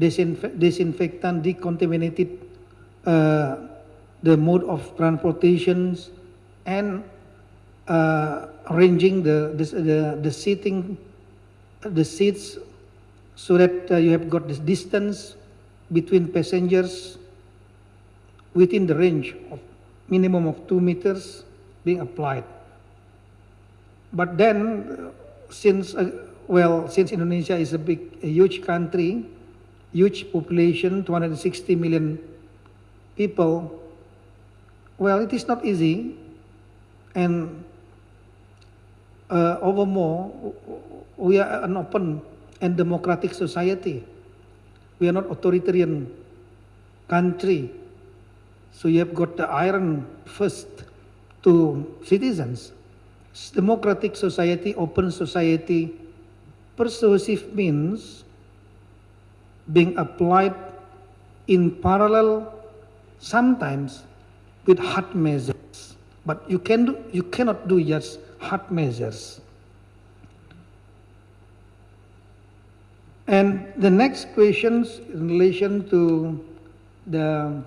disinf- disinfectant, decontaminated uh, the mode of transportations, and uh, arranging the, the, the, the seating, the seats so that uh, you have got this distance between passengers within the range of minimum of two meters being applied. But then, uh, since uh, well, since Indonesia is a big, a huge country, huge population, 260 million people, well, it is not easy, and uh, overmore, we are an open and democratic society. We are not authoritarian country. So you have got the iron first to citizens. S- Democratic society, open society, persuasive means being applied in parallel sometimes with hard measures. But you, can do, you cannot do just hard measures. And the next questions in relation to the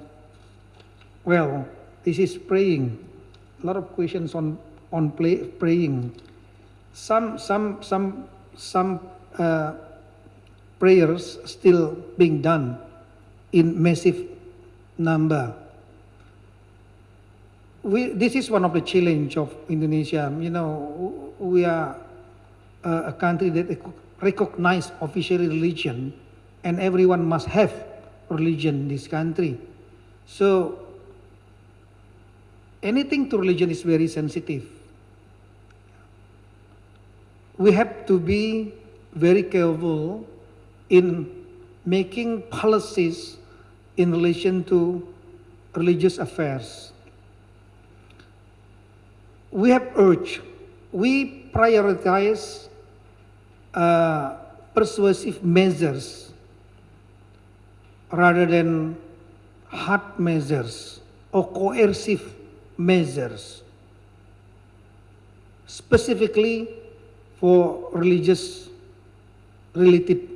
well, this is praying. A lot of questions on on play, praying. Some some some some uh, prayers still being done in massive number. We, this is one of the challenge of Indonesia. You know, we are a country that recognize official religion, and everyone must have religion in this country. So anything to religion is very sensitive. We have to be very careful in making policies in relation to religious affairs. We have urged, we prioritize uh, persuasive measures rather than hard measures or coercive measures, specifically for religious related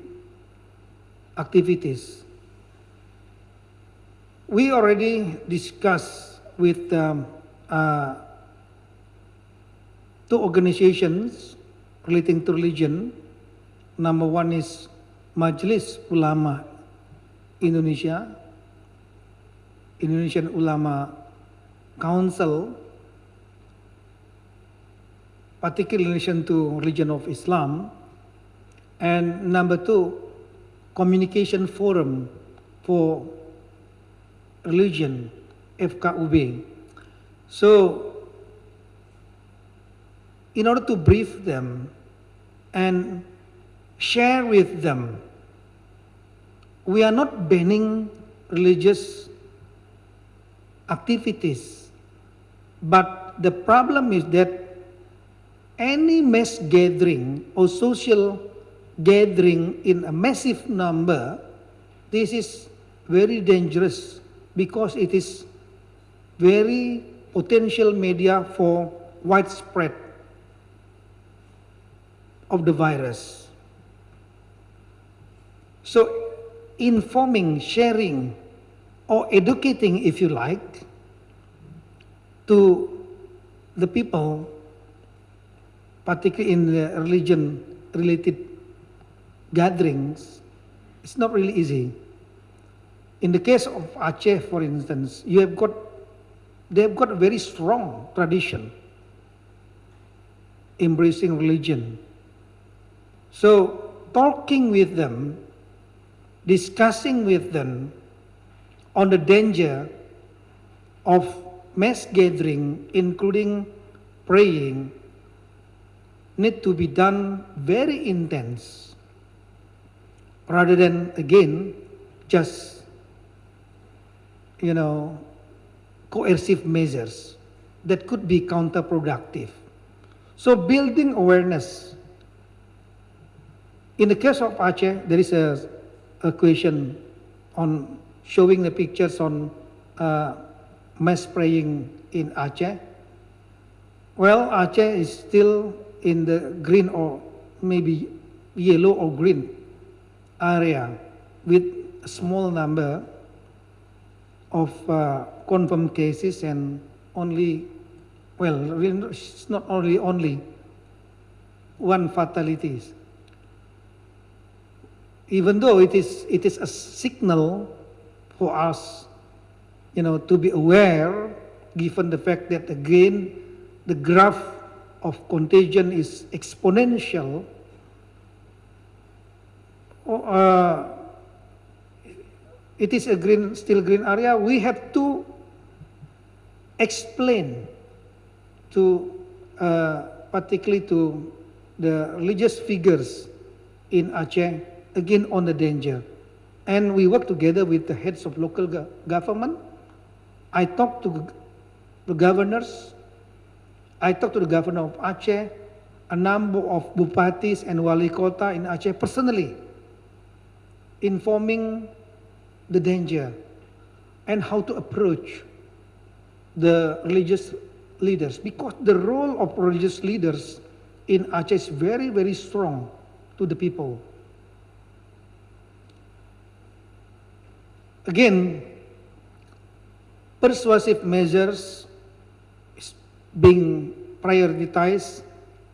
activities. We already discussed with um, uh, two organizations relating to religion. Number one is Majlis Ulama Indonesia, Indonesian Ulama Council, particularly in relation to religion of Islam, and number two, Communication Forum for Religion, FKUB. So, in order to brief them and share with them, we are not banning religious activities, but the problem is that any mass gathering or social gathering in a massive number, this is very dangerous because it is very potential media for widespread of the virus. So informing, sharing, or educating, if you like, to the people, particularly in the religion-related gatherings, it's not really easy. In the case of Aceh, for instance, you have got, they have got a very strong tradition embracing religion. So talking with them, discussing with them on the danger of mass gathering, including praying, need to be done very intense rather than again just you know coercive measures that could be counterproductive. So building awareness. In the case of Aceh there is a, a question on showing the pictures on uh, mass praying in Aceh well Aceh is still in the green or maybe yellow or green area with a small number of uh, confirmed cases and only, well, it's not only only one fatalities. Even though it is, it is a signal for us, you know, to be aware, given the fact that again, the graph of contagion is exponential, uh, it is a green, still green area, we have to explain to, uh, particularly to the religious figures in Aceh, again on the danger. And we work together with the heads of local go government. I talk to the governors. I talk to the governor of Aceh, a number of bupatis and wali kota in Aceh personally informing the danger and how to approach the religious leaders because the role of religious leaders in Aceh is very, very strong to the people. Again, persuasive measures is being prioritized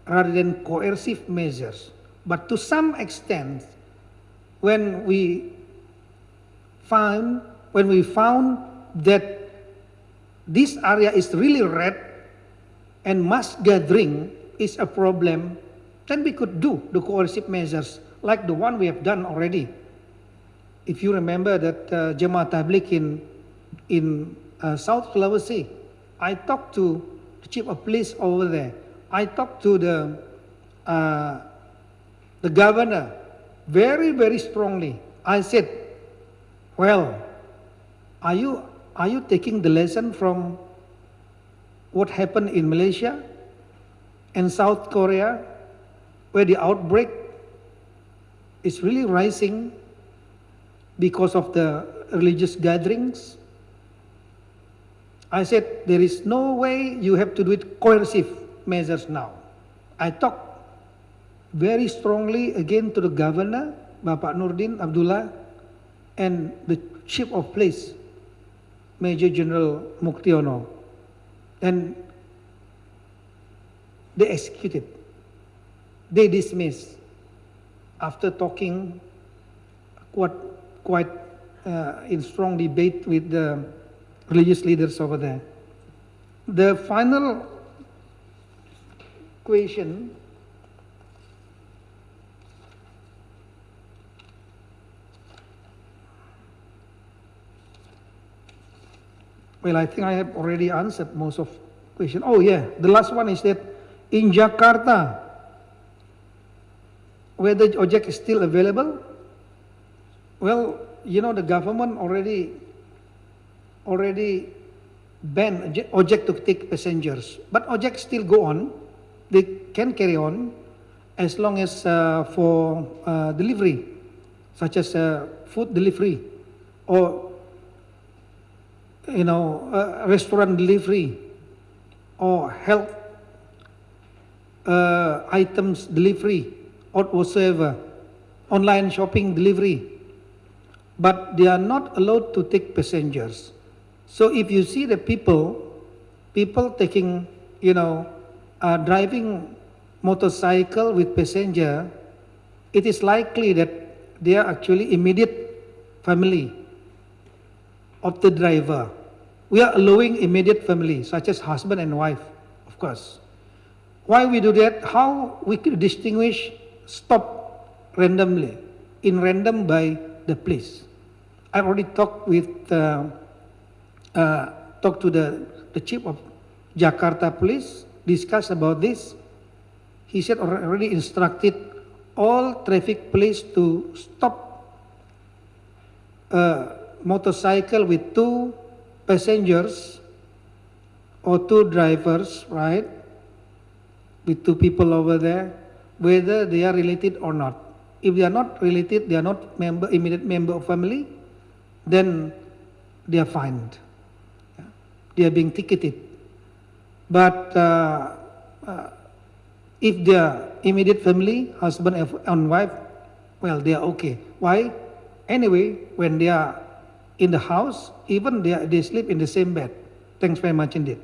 rather than coercive measures. But to some extent, when we found when we found that this area is really red and mass gathering is a problem, then we could do the coercive measures like the one we have done already. If you remember that uh, Jemaah Tabligh in, in uh, South Sulawesi, I talked to the chief of police over there. I talked to the, uh, the governor very, very strongly. I said, well, are you, are you taking the lesson from what happened in Malaysia and South Korea, where the outbreak is really rising because of the religious gatherings? I said, there is no way you have to do it coercive measures now. I talked very strongly again to the governor, Bapak Nurdin Abdullah, and the chief of police, Major General Muktiono. And they executed. They dismissed after talking quite, quite uh, in strong debate with the religious leaders over there. The final question Well, I think I have already answered most of question. Oh yeah, the last one is that in Jakarta, whether ojek is still available? Well, you know the government already already ban Oj- Ojek to take passengers, but Ojek still go on. They can carry on as long as uh, for uh, delivery, such as uh, food delivery or you know uh, restaurant delivery or health uh, items delivery or whatsoever, online shopping delivery, but they are not allowed to take passengers. So if you see the people, people taking, you know, uh, driving motorcycle with passenger, it is likely that they are actually immediate family of the driver. We are allowing immediate family, such as husband and wife, of course. Why we do that? How we could distinguish stop randomly, in random by the police. I already talked with, uh, uh, talked to the, the chief of Jakarta police, discussed about this. He said already instructed all traffic police to stop a motorcycle with two passengers or two drivers, right? With two people over there, whether they are related or not. If they are not related, they are not member, immediate member of family, then they are fined. They are being ticketed. But uh, uh, if they are immediate family, husband and- and wife, well, they are okay. Why? Anyway, when they are in the house, even they, are, they sleep in the same bed. Thanks very much indeed.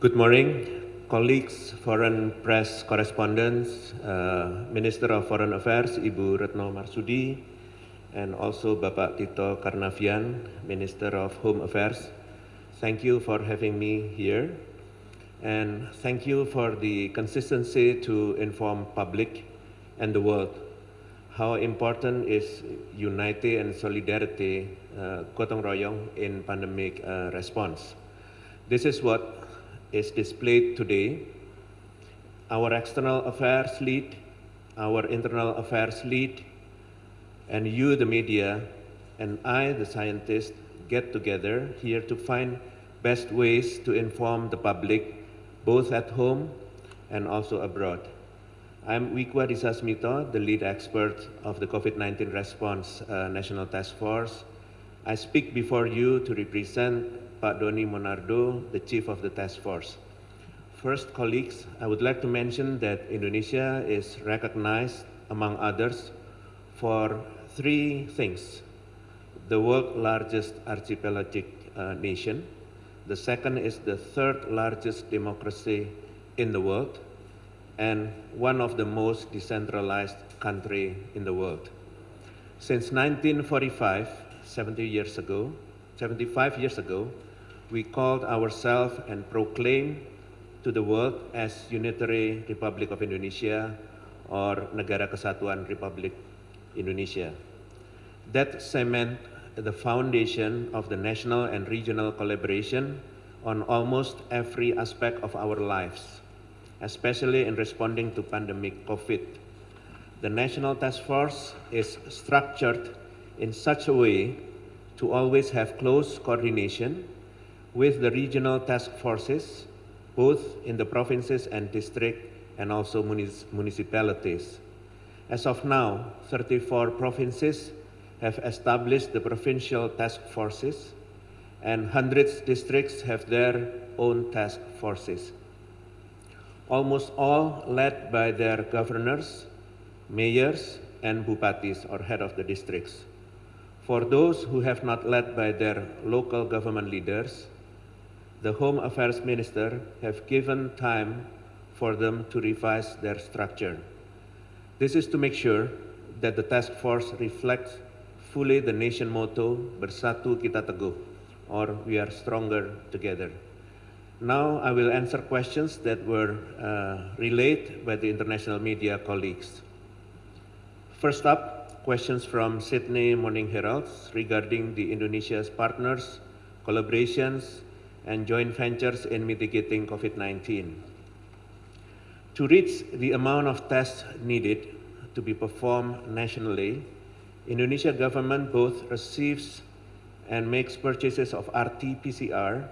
Good morning, colleagues, foreign press correspondents, uh, Minister of Foreign Affairs Ibu Retno Marsudi, and also Bapak Tito Karnavian, Minister of Home Affairs. Thank you for having me here, and thank you for the consistency to inform public and the world how important is unity and solidarity, uh, gotong royong in pandemic uh, response. This is what is displayed today. Our external affairs lead, our internal affairs lead, and you, the media, and I, the scientist, get together here to find best ways to inform the public, both at home and also abroad. I'm Wiku Adisasmito, the lead expert of the COVID-19 Response uh, National Task Force. I speak before you to represent Pak Doni Monardo, the chief of the task force. First, colleagues, I would like to mention that Indonesia is recognized, among others, for three things. The world's largest archipelagic uh, nation. The second is the third largest democracy in the world and one of the most decentralized country in the world. Since 1945, 70 years ago, 75 years ago, we called ourselves and proclaimed to the world as Unitary Republic of Indonesia or Negara Kesatuan Republik Indonesia. That cement the foundation of the national and regional collaboration on almost every aspect of our lives, especially in responding to pandemic COVID. The National Task Force is structured in such a way to always have close coordination with the regional task forces, both in the provinces and district and also municipalities. As of now, 34 provinces have established the provincial task forces and hundreds districts have their own task forces. Almost all led by their governors, mayors, and bupatis or head of the districts. For those who have not led by their local government leaders, the Home Affairs Minister have given time for them to revise their structure. This is to make sure that the task force reflects fully the nation motto Bersatu Kita Teguh or we are stronger together. Now I will answer questions that were uh, relayed by the international media colleagues. First up, questions from Sydney Morning Heralds regarding the Indonesia's partners, collaborations, and joint ventures in mitigating COVID-19. To reach the amount of tests needed to be performed nationally, Indonesia government both receives and makes purchases of RT-PCR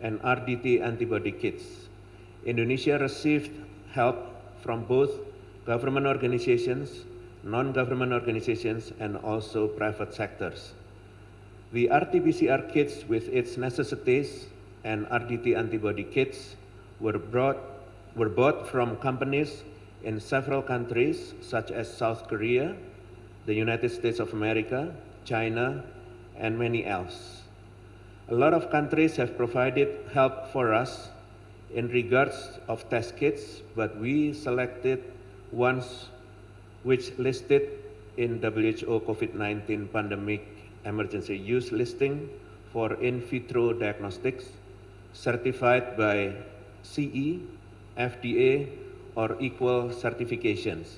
and RDT antibody kits. Indonesia received help from both government organizations, non-government organizations, and also private sectors. The RT-PCR kits with its necessities and RDT antibody kits were, brought, were bought from companies in several countries such as South Korea, the United States of America, China, and many else. A lot of countries have provided help for us in regards of test kits, but we selected ones which listed in WHO COVID-19 pandemic emergency use listing for in vitro diagnostics certified by CE, FDA, or equal certifications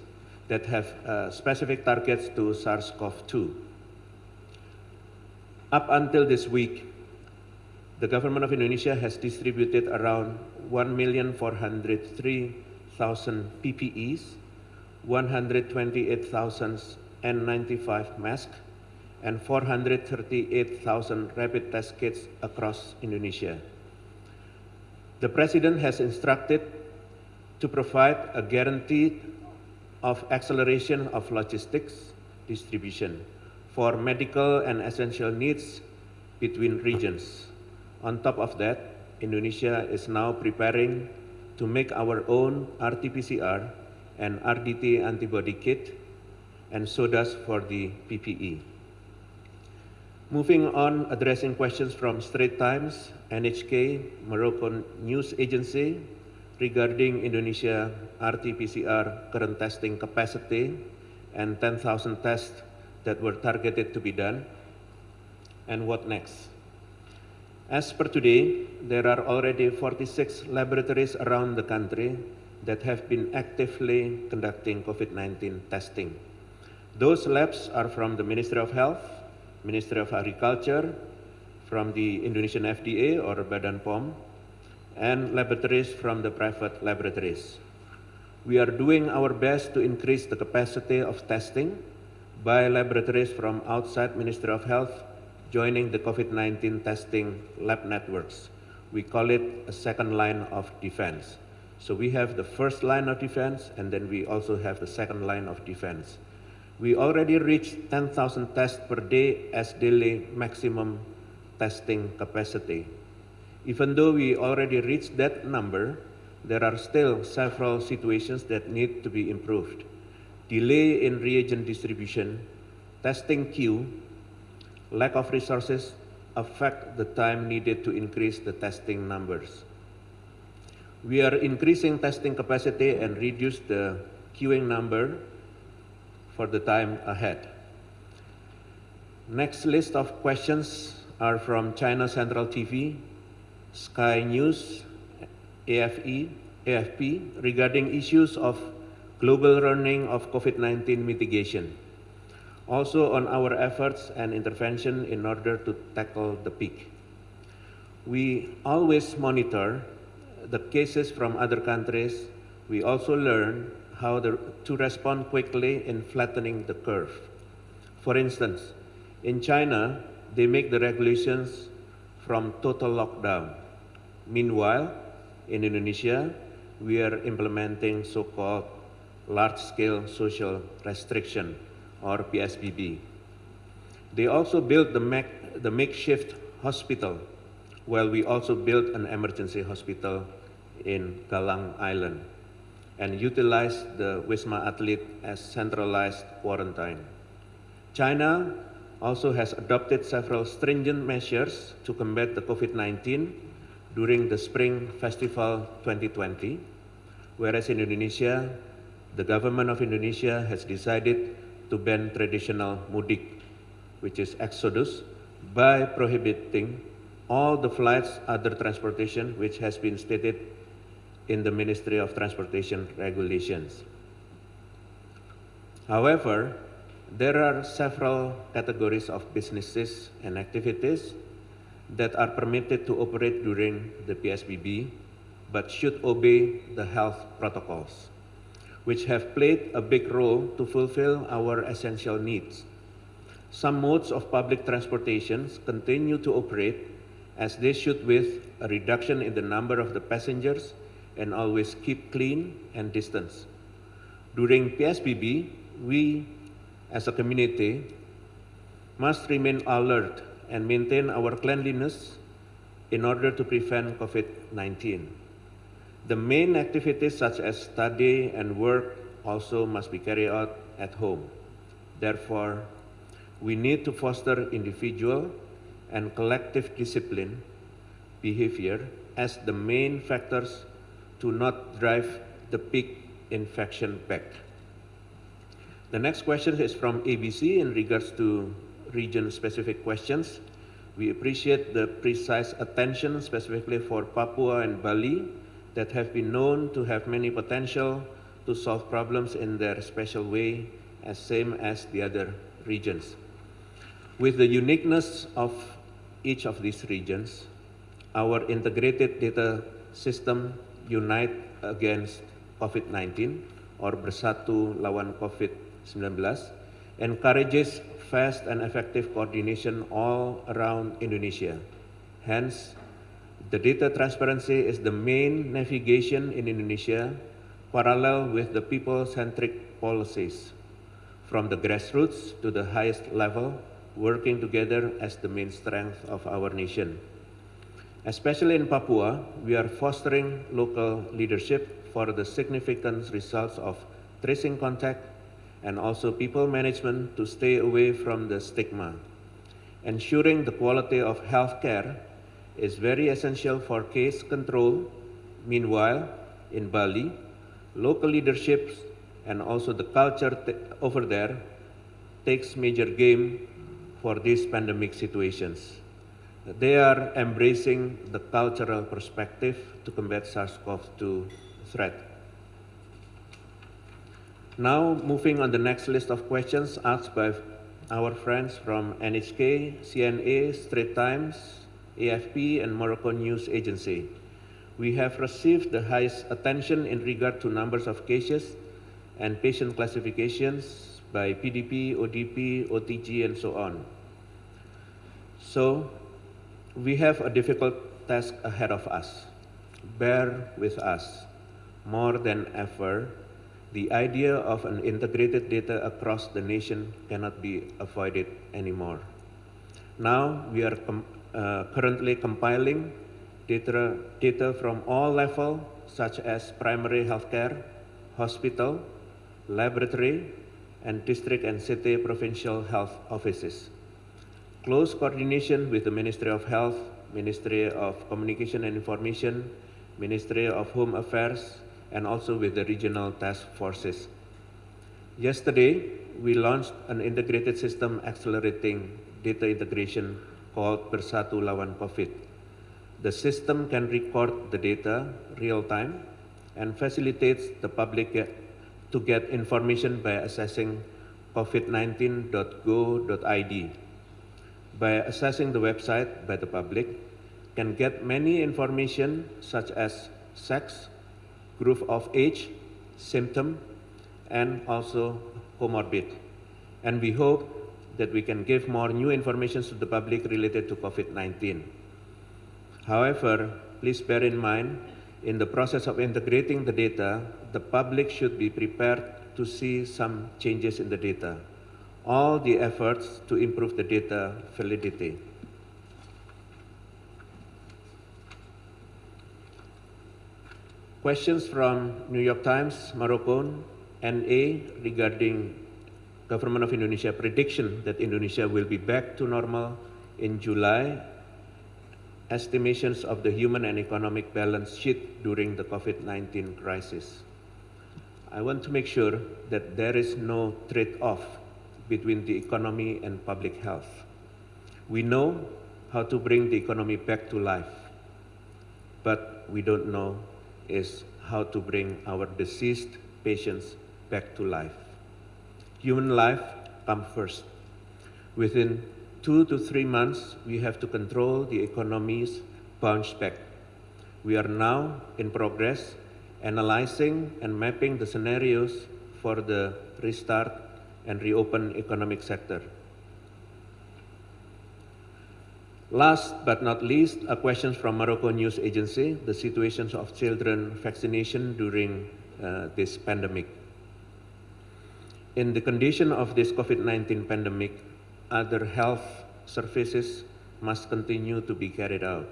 that have uh, specific targets to SARS-CoV-2. Up until this week, the government of Indonesia has distributed around 1,403,000 PPEs, 128,000 N95 masks, and 438,000 rapid test kits across Indonesia. The President has instructed to provide a guarantee of acceleration of logistics distribution for medical and essential needs between regions. On top of that, Indonesia is now preparing to make our own RT-PCR and RDT antibody kit, and so does for the PPE. Moving on, addressing questions from Straits Times, NHK, Moroccan News Agency, regarding Indonesia RT-PCR current testing capacity and 10,000 tests that were targeted to be done, and what next. As per today, there are already 46 laboratories around the country that have been actively conducting COVID-19 testing. Those labs are from the Ministry of Health, Ministry of Agriculture, from the Indonesian FDA or Badan POM, and laboratories from the private laboratories. We are doing our best to increase the capacity of testing by laboratories from outside Ministry of Health joining the COVID-19 testing lab networks. We call it a second line of defense. So we have the first line of defense, and then we also have the second line of defense. We already reached 10,000 tests per day as daily maximum testing capacity. Even though we already reached that number, there are still several situations that need to be improved. Delay in reagent distribution, testing queue, lack of resources affect the time needed to increase the testing numbers. We are increasing testing capacity and reduce the queuing number for the time ahead. Next list of questions are from China Central TV, Sky News, AFE, AFP regarding issues of global running of COVID-19 mitigation also on our efforts and intervention in order to tackle the peak. We always monitor the cases from other countries. We also learn how the, to respond quickly in flattening the curve. For instance, in China, they make the regulations from total lockdown. Meanwhile, in Indonesia, we are implementing so-called large-scale social restriction or PSBB. They also built the, the makeshift hospital, while we also built an emergency hospital in Galang Island and utilized the Wisma Atlet as centralized quarantine. China also has adopted several stringent measures to combat the COVID-19 during the Spring Festival 2020, whereas in Indonesia, the government of Indonesia has decided to ban traditional mudik, which is exodus, by prohibiting all the flights, other transportation, which has been stated in the Ministry of Transportation regulations. However, There are several categories of businesses and activities that are permitted to operate during the PSBB, but should obey the health protocols, which have played a big role to fulfill our essential needs. Some modes of public transportation continue to operate as they should with a reduction in the number of the passengers and always keep clean and distance. During PSBB, we as a community must remain alert and maintain our cleanliness in order to prevent COVID-19. The main activities such as study and work also must be carried out at home. Therefore, we need to foster individual and collective discipline behavior as the main factors to not drive the peak infection back. The next question is from ABC in regards to region-specific questions. We appreciate the precise attention specifically for Papua and Bali that have been known to have many potential to solve problems in their special way as same as the other regions. With the uniqueness of each of these regions, our integrated data system unite against COVID-19 or bersatu lawan COVID-19 encourages fast and effective coordination all around Indonesia. Hence, the data transparency is the main navigation in Indonesia parallel with the people-centric policies from the grassroots to the highest level working together as the main strength of our nation. Especially in Papua, we are fostering local leadership for the significant results of tracing contact and also people management to stay away from the stigma. Ensuring the quality of healthcare is very essential for case control. Meanwhile, in Bali, local leaderships and also the culture over there takes major game for these pandemic situations. They are embracing the cultural perspective to combat SARS-CoV-2 threat. Now, moving on the next list of questions asked by our friends from NHK, CNA, Straits Times, AFP, and Morocco News Agency. We have received the highest attention in regard to numbers of cases and patient classifications by PDP, ODP, OTG, and so on. So, we have a difficult task ahead of us. Bear with us. More than ever, the idea of an integrated data across the nation cannot be avoided anymore. Now we are com uh, currently compiling data, data from all levels such as primary healthcare, hospital, laboratory, and district and city provincial health offices. Close coordination with the Ministry of Health, Ministry of Communication and Information, Ministry of Home Affairs, and also with the regional task forces. Yesterday, we launched an integrated system accelerating data integration called Bersatu Lawan COVID. The system can record the data real time and facilitates the public get, to get information by accessing covid19.go.id. By assessing the website by the public, can get many information such as sex, group of age, symptom, and also comorbid. And we hope that we can give more new information to the public related to COVID-19. However, please bear in mind, in the process of integrating the data, the public should be prepared to see some changes in the data. All the efforts to improve the data validity. Questions from New York Times, Morocco, NA regarding Government of Indonesia prediction that Indonesia will be back to normal in July. Estimations of the human and economic balance sheet during the COVID-19 crisis. I want to make sure that there is no trade-off between the economy and public health. We know how to bring the economy back to life, but we don't know is how to bring our deceased patients back to life. Human life come first. Within two to three months, we have to control the economy's bounce back. We are now in progress analyzing and mapping the scenarios for the restart and reopen economic sector. Last but not least, a question from Morocco News Agency, the situations of children vaccination during uh, this pandemic. In the condition of this COVID-19 pandemic, other health services must continue to be carried out.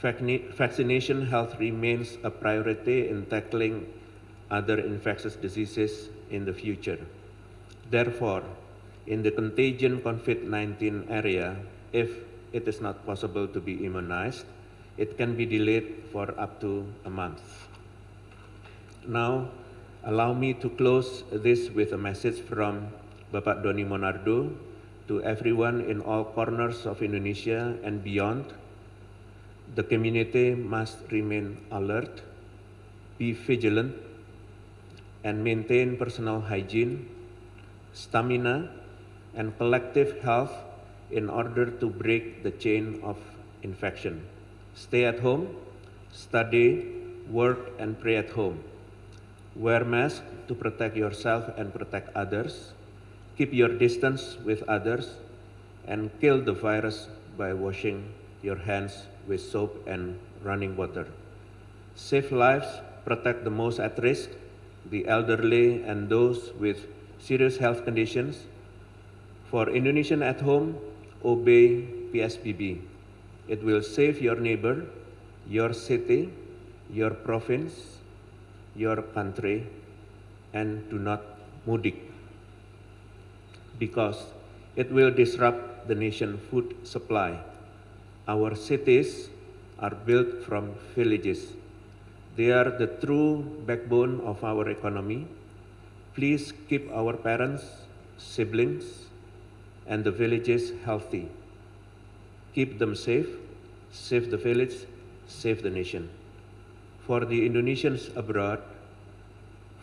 Vaccination health remains a priority in tackling other infectious diseases in the future. Therefore, in the contagion COVID-19 area, if it is not possible to be immunized, it can be delayed for up to a month. Now, allow me to close this with a message from Bapak Doni Monardo to everyone in all corners of Indonesia and beyond. The community must remain alert, be vigilant, and maintain personal hygiene, stamina, and collective health in order to break the chain of infection. Stay at home, study, work, and pray at home. Wear mask to protect yourself and protect others. Keep your distance with others and kill the virus by washing your hands with soap and running water. Save lives, protect the most at risk, the elderly and those with serious health conditions. For Indonesian at home, obey PSBB. It will save your neighbor, your city, your province, your country, and do not mudik because it will disrupt the nation food supply. Our cities are built from villages. They are the true backbone of our economy. Please keep our parents, siblings, and the villages healthy. Keep them safe, save the village, save the nation. For the Indonesians abroad,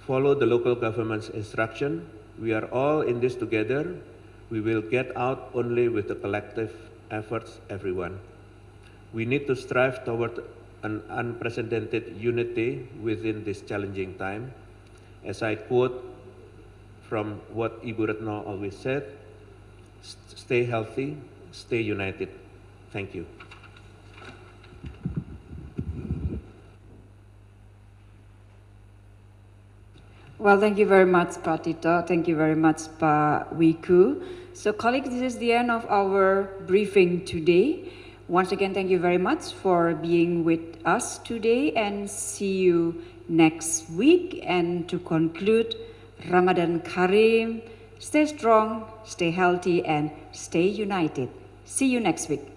follow the local government's instruction. We are all in this together. We will get out only with the collective efforts, everyone. We need to strive toward an unprecedented unity within this challenging time. As I quote from what Ibu Retno always said, "S- stay healthy, stay united. Thank you. Well, thank you very much, Pak Tito. Thank you very much, Pak Wiku. So, colleagues, this is the end of our briefing today. Once again, thank you very much for being with us today and see you next week. And to conclude, Ramadan Karim, stay strong, stay healthy, and stay united. See you next week.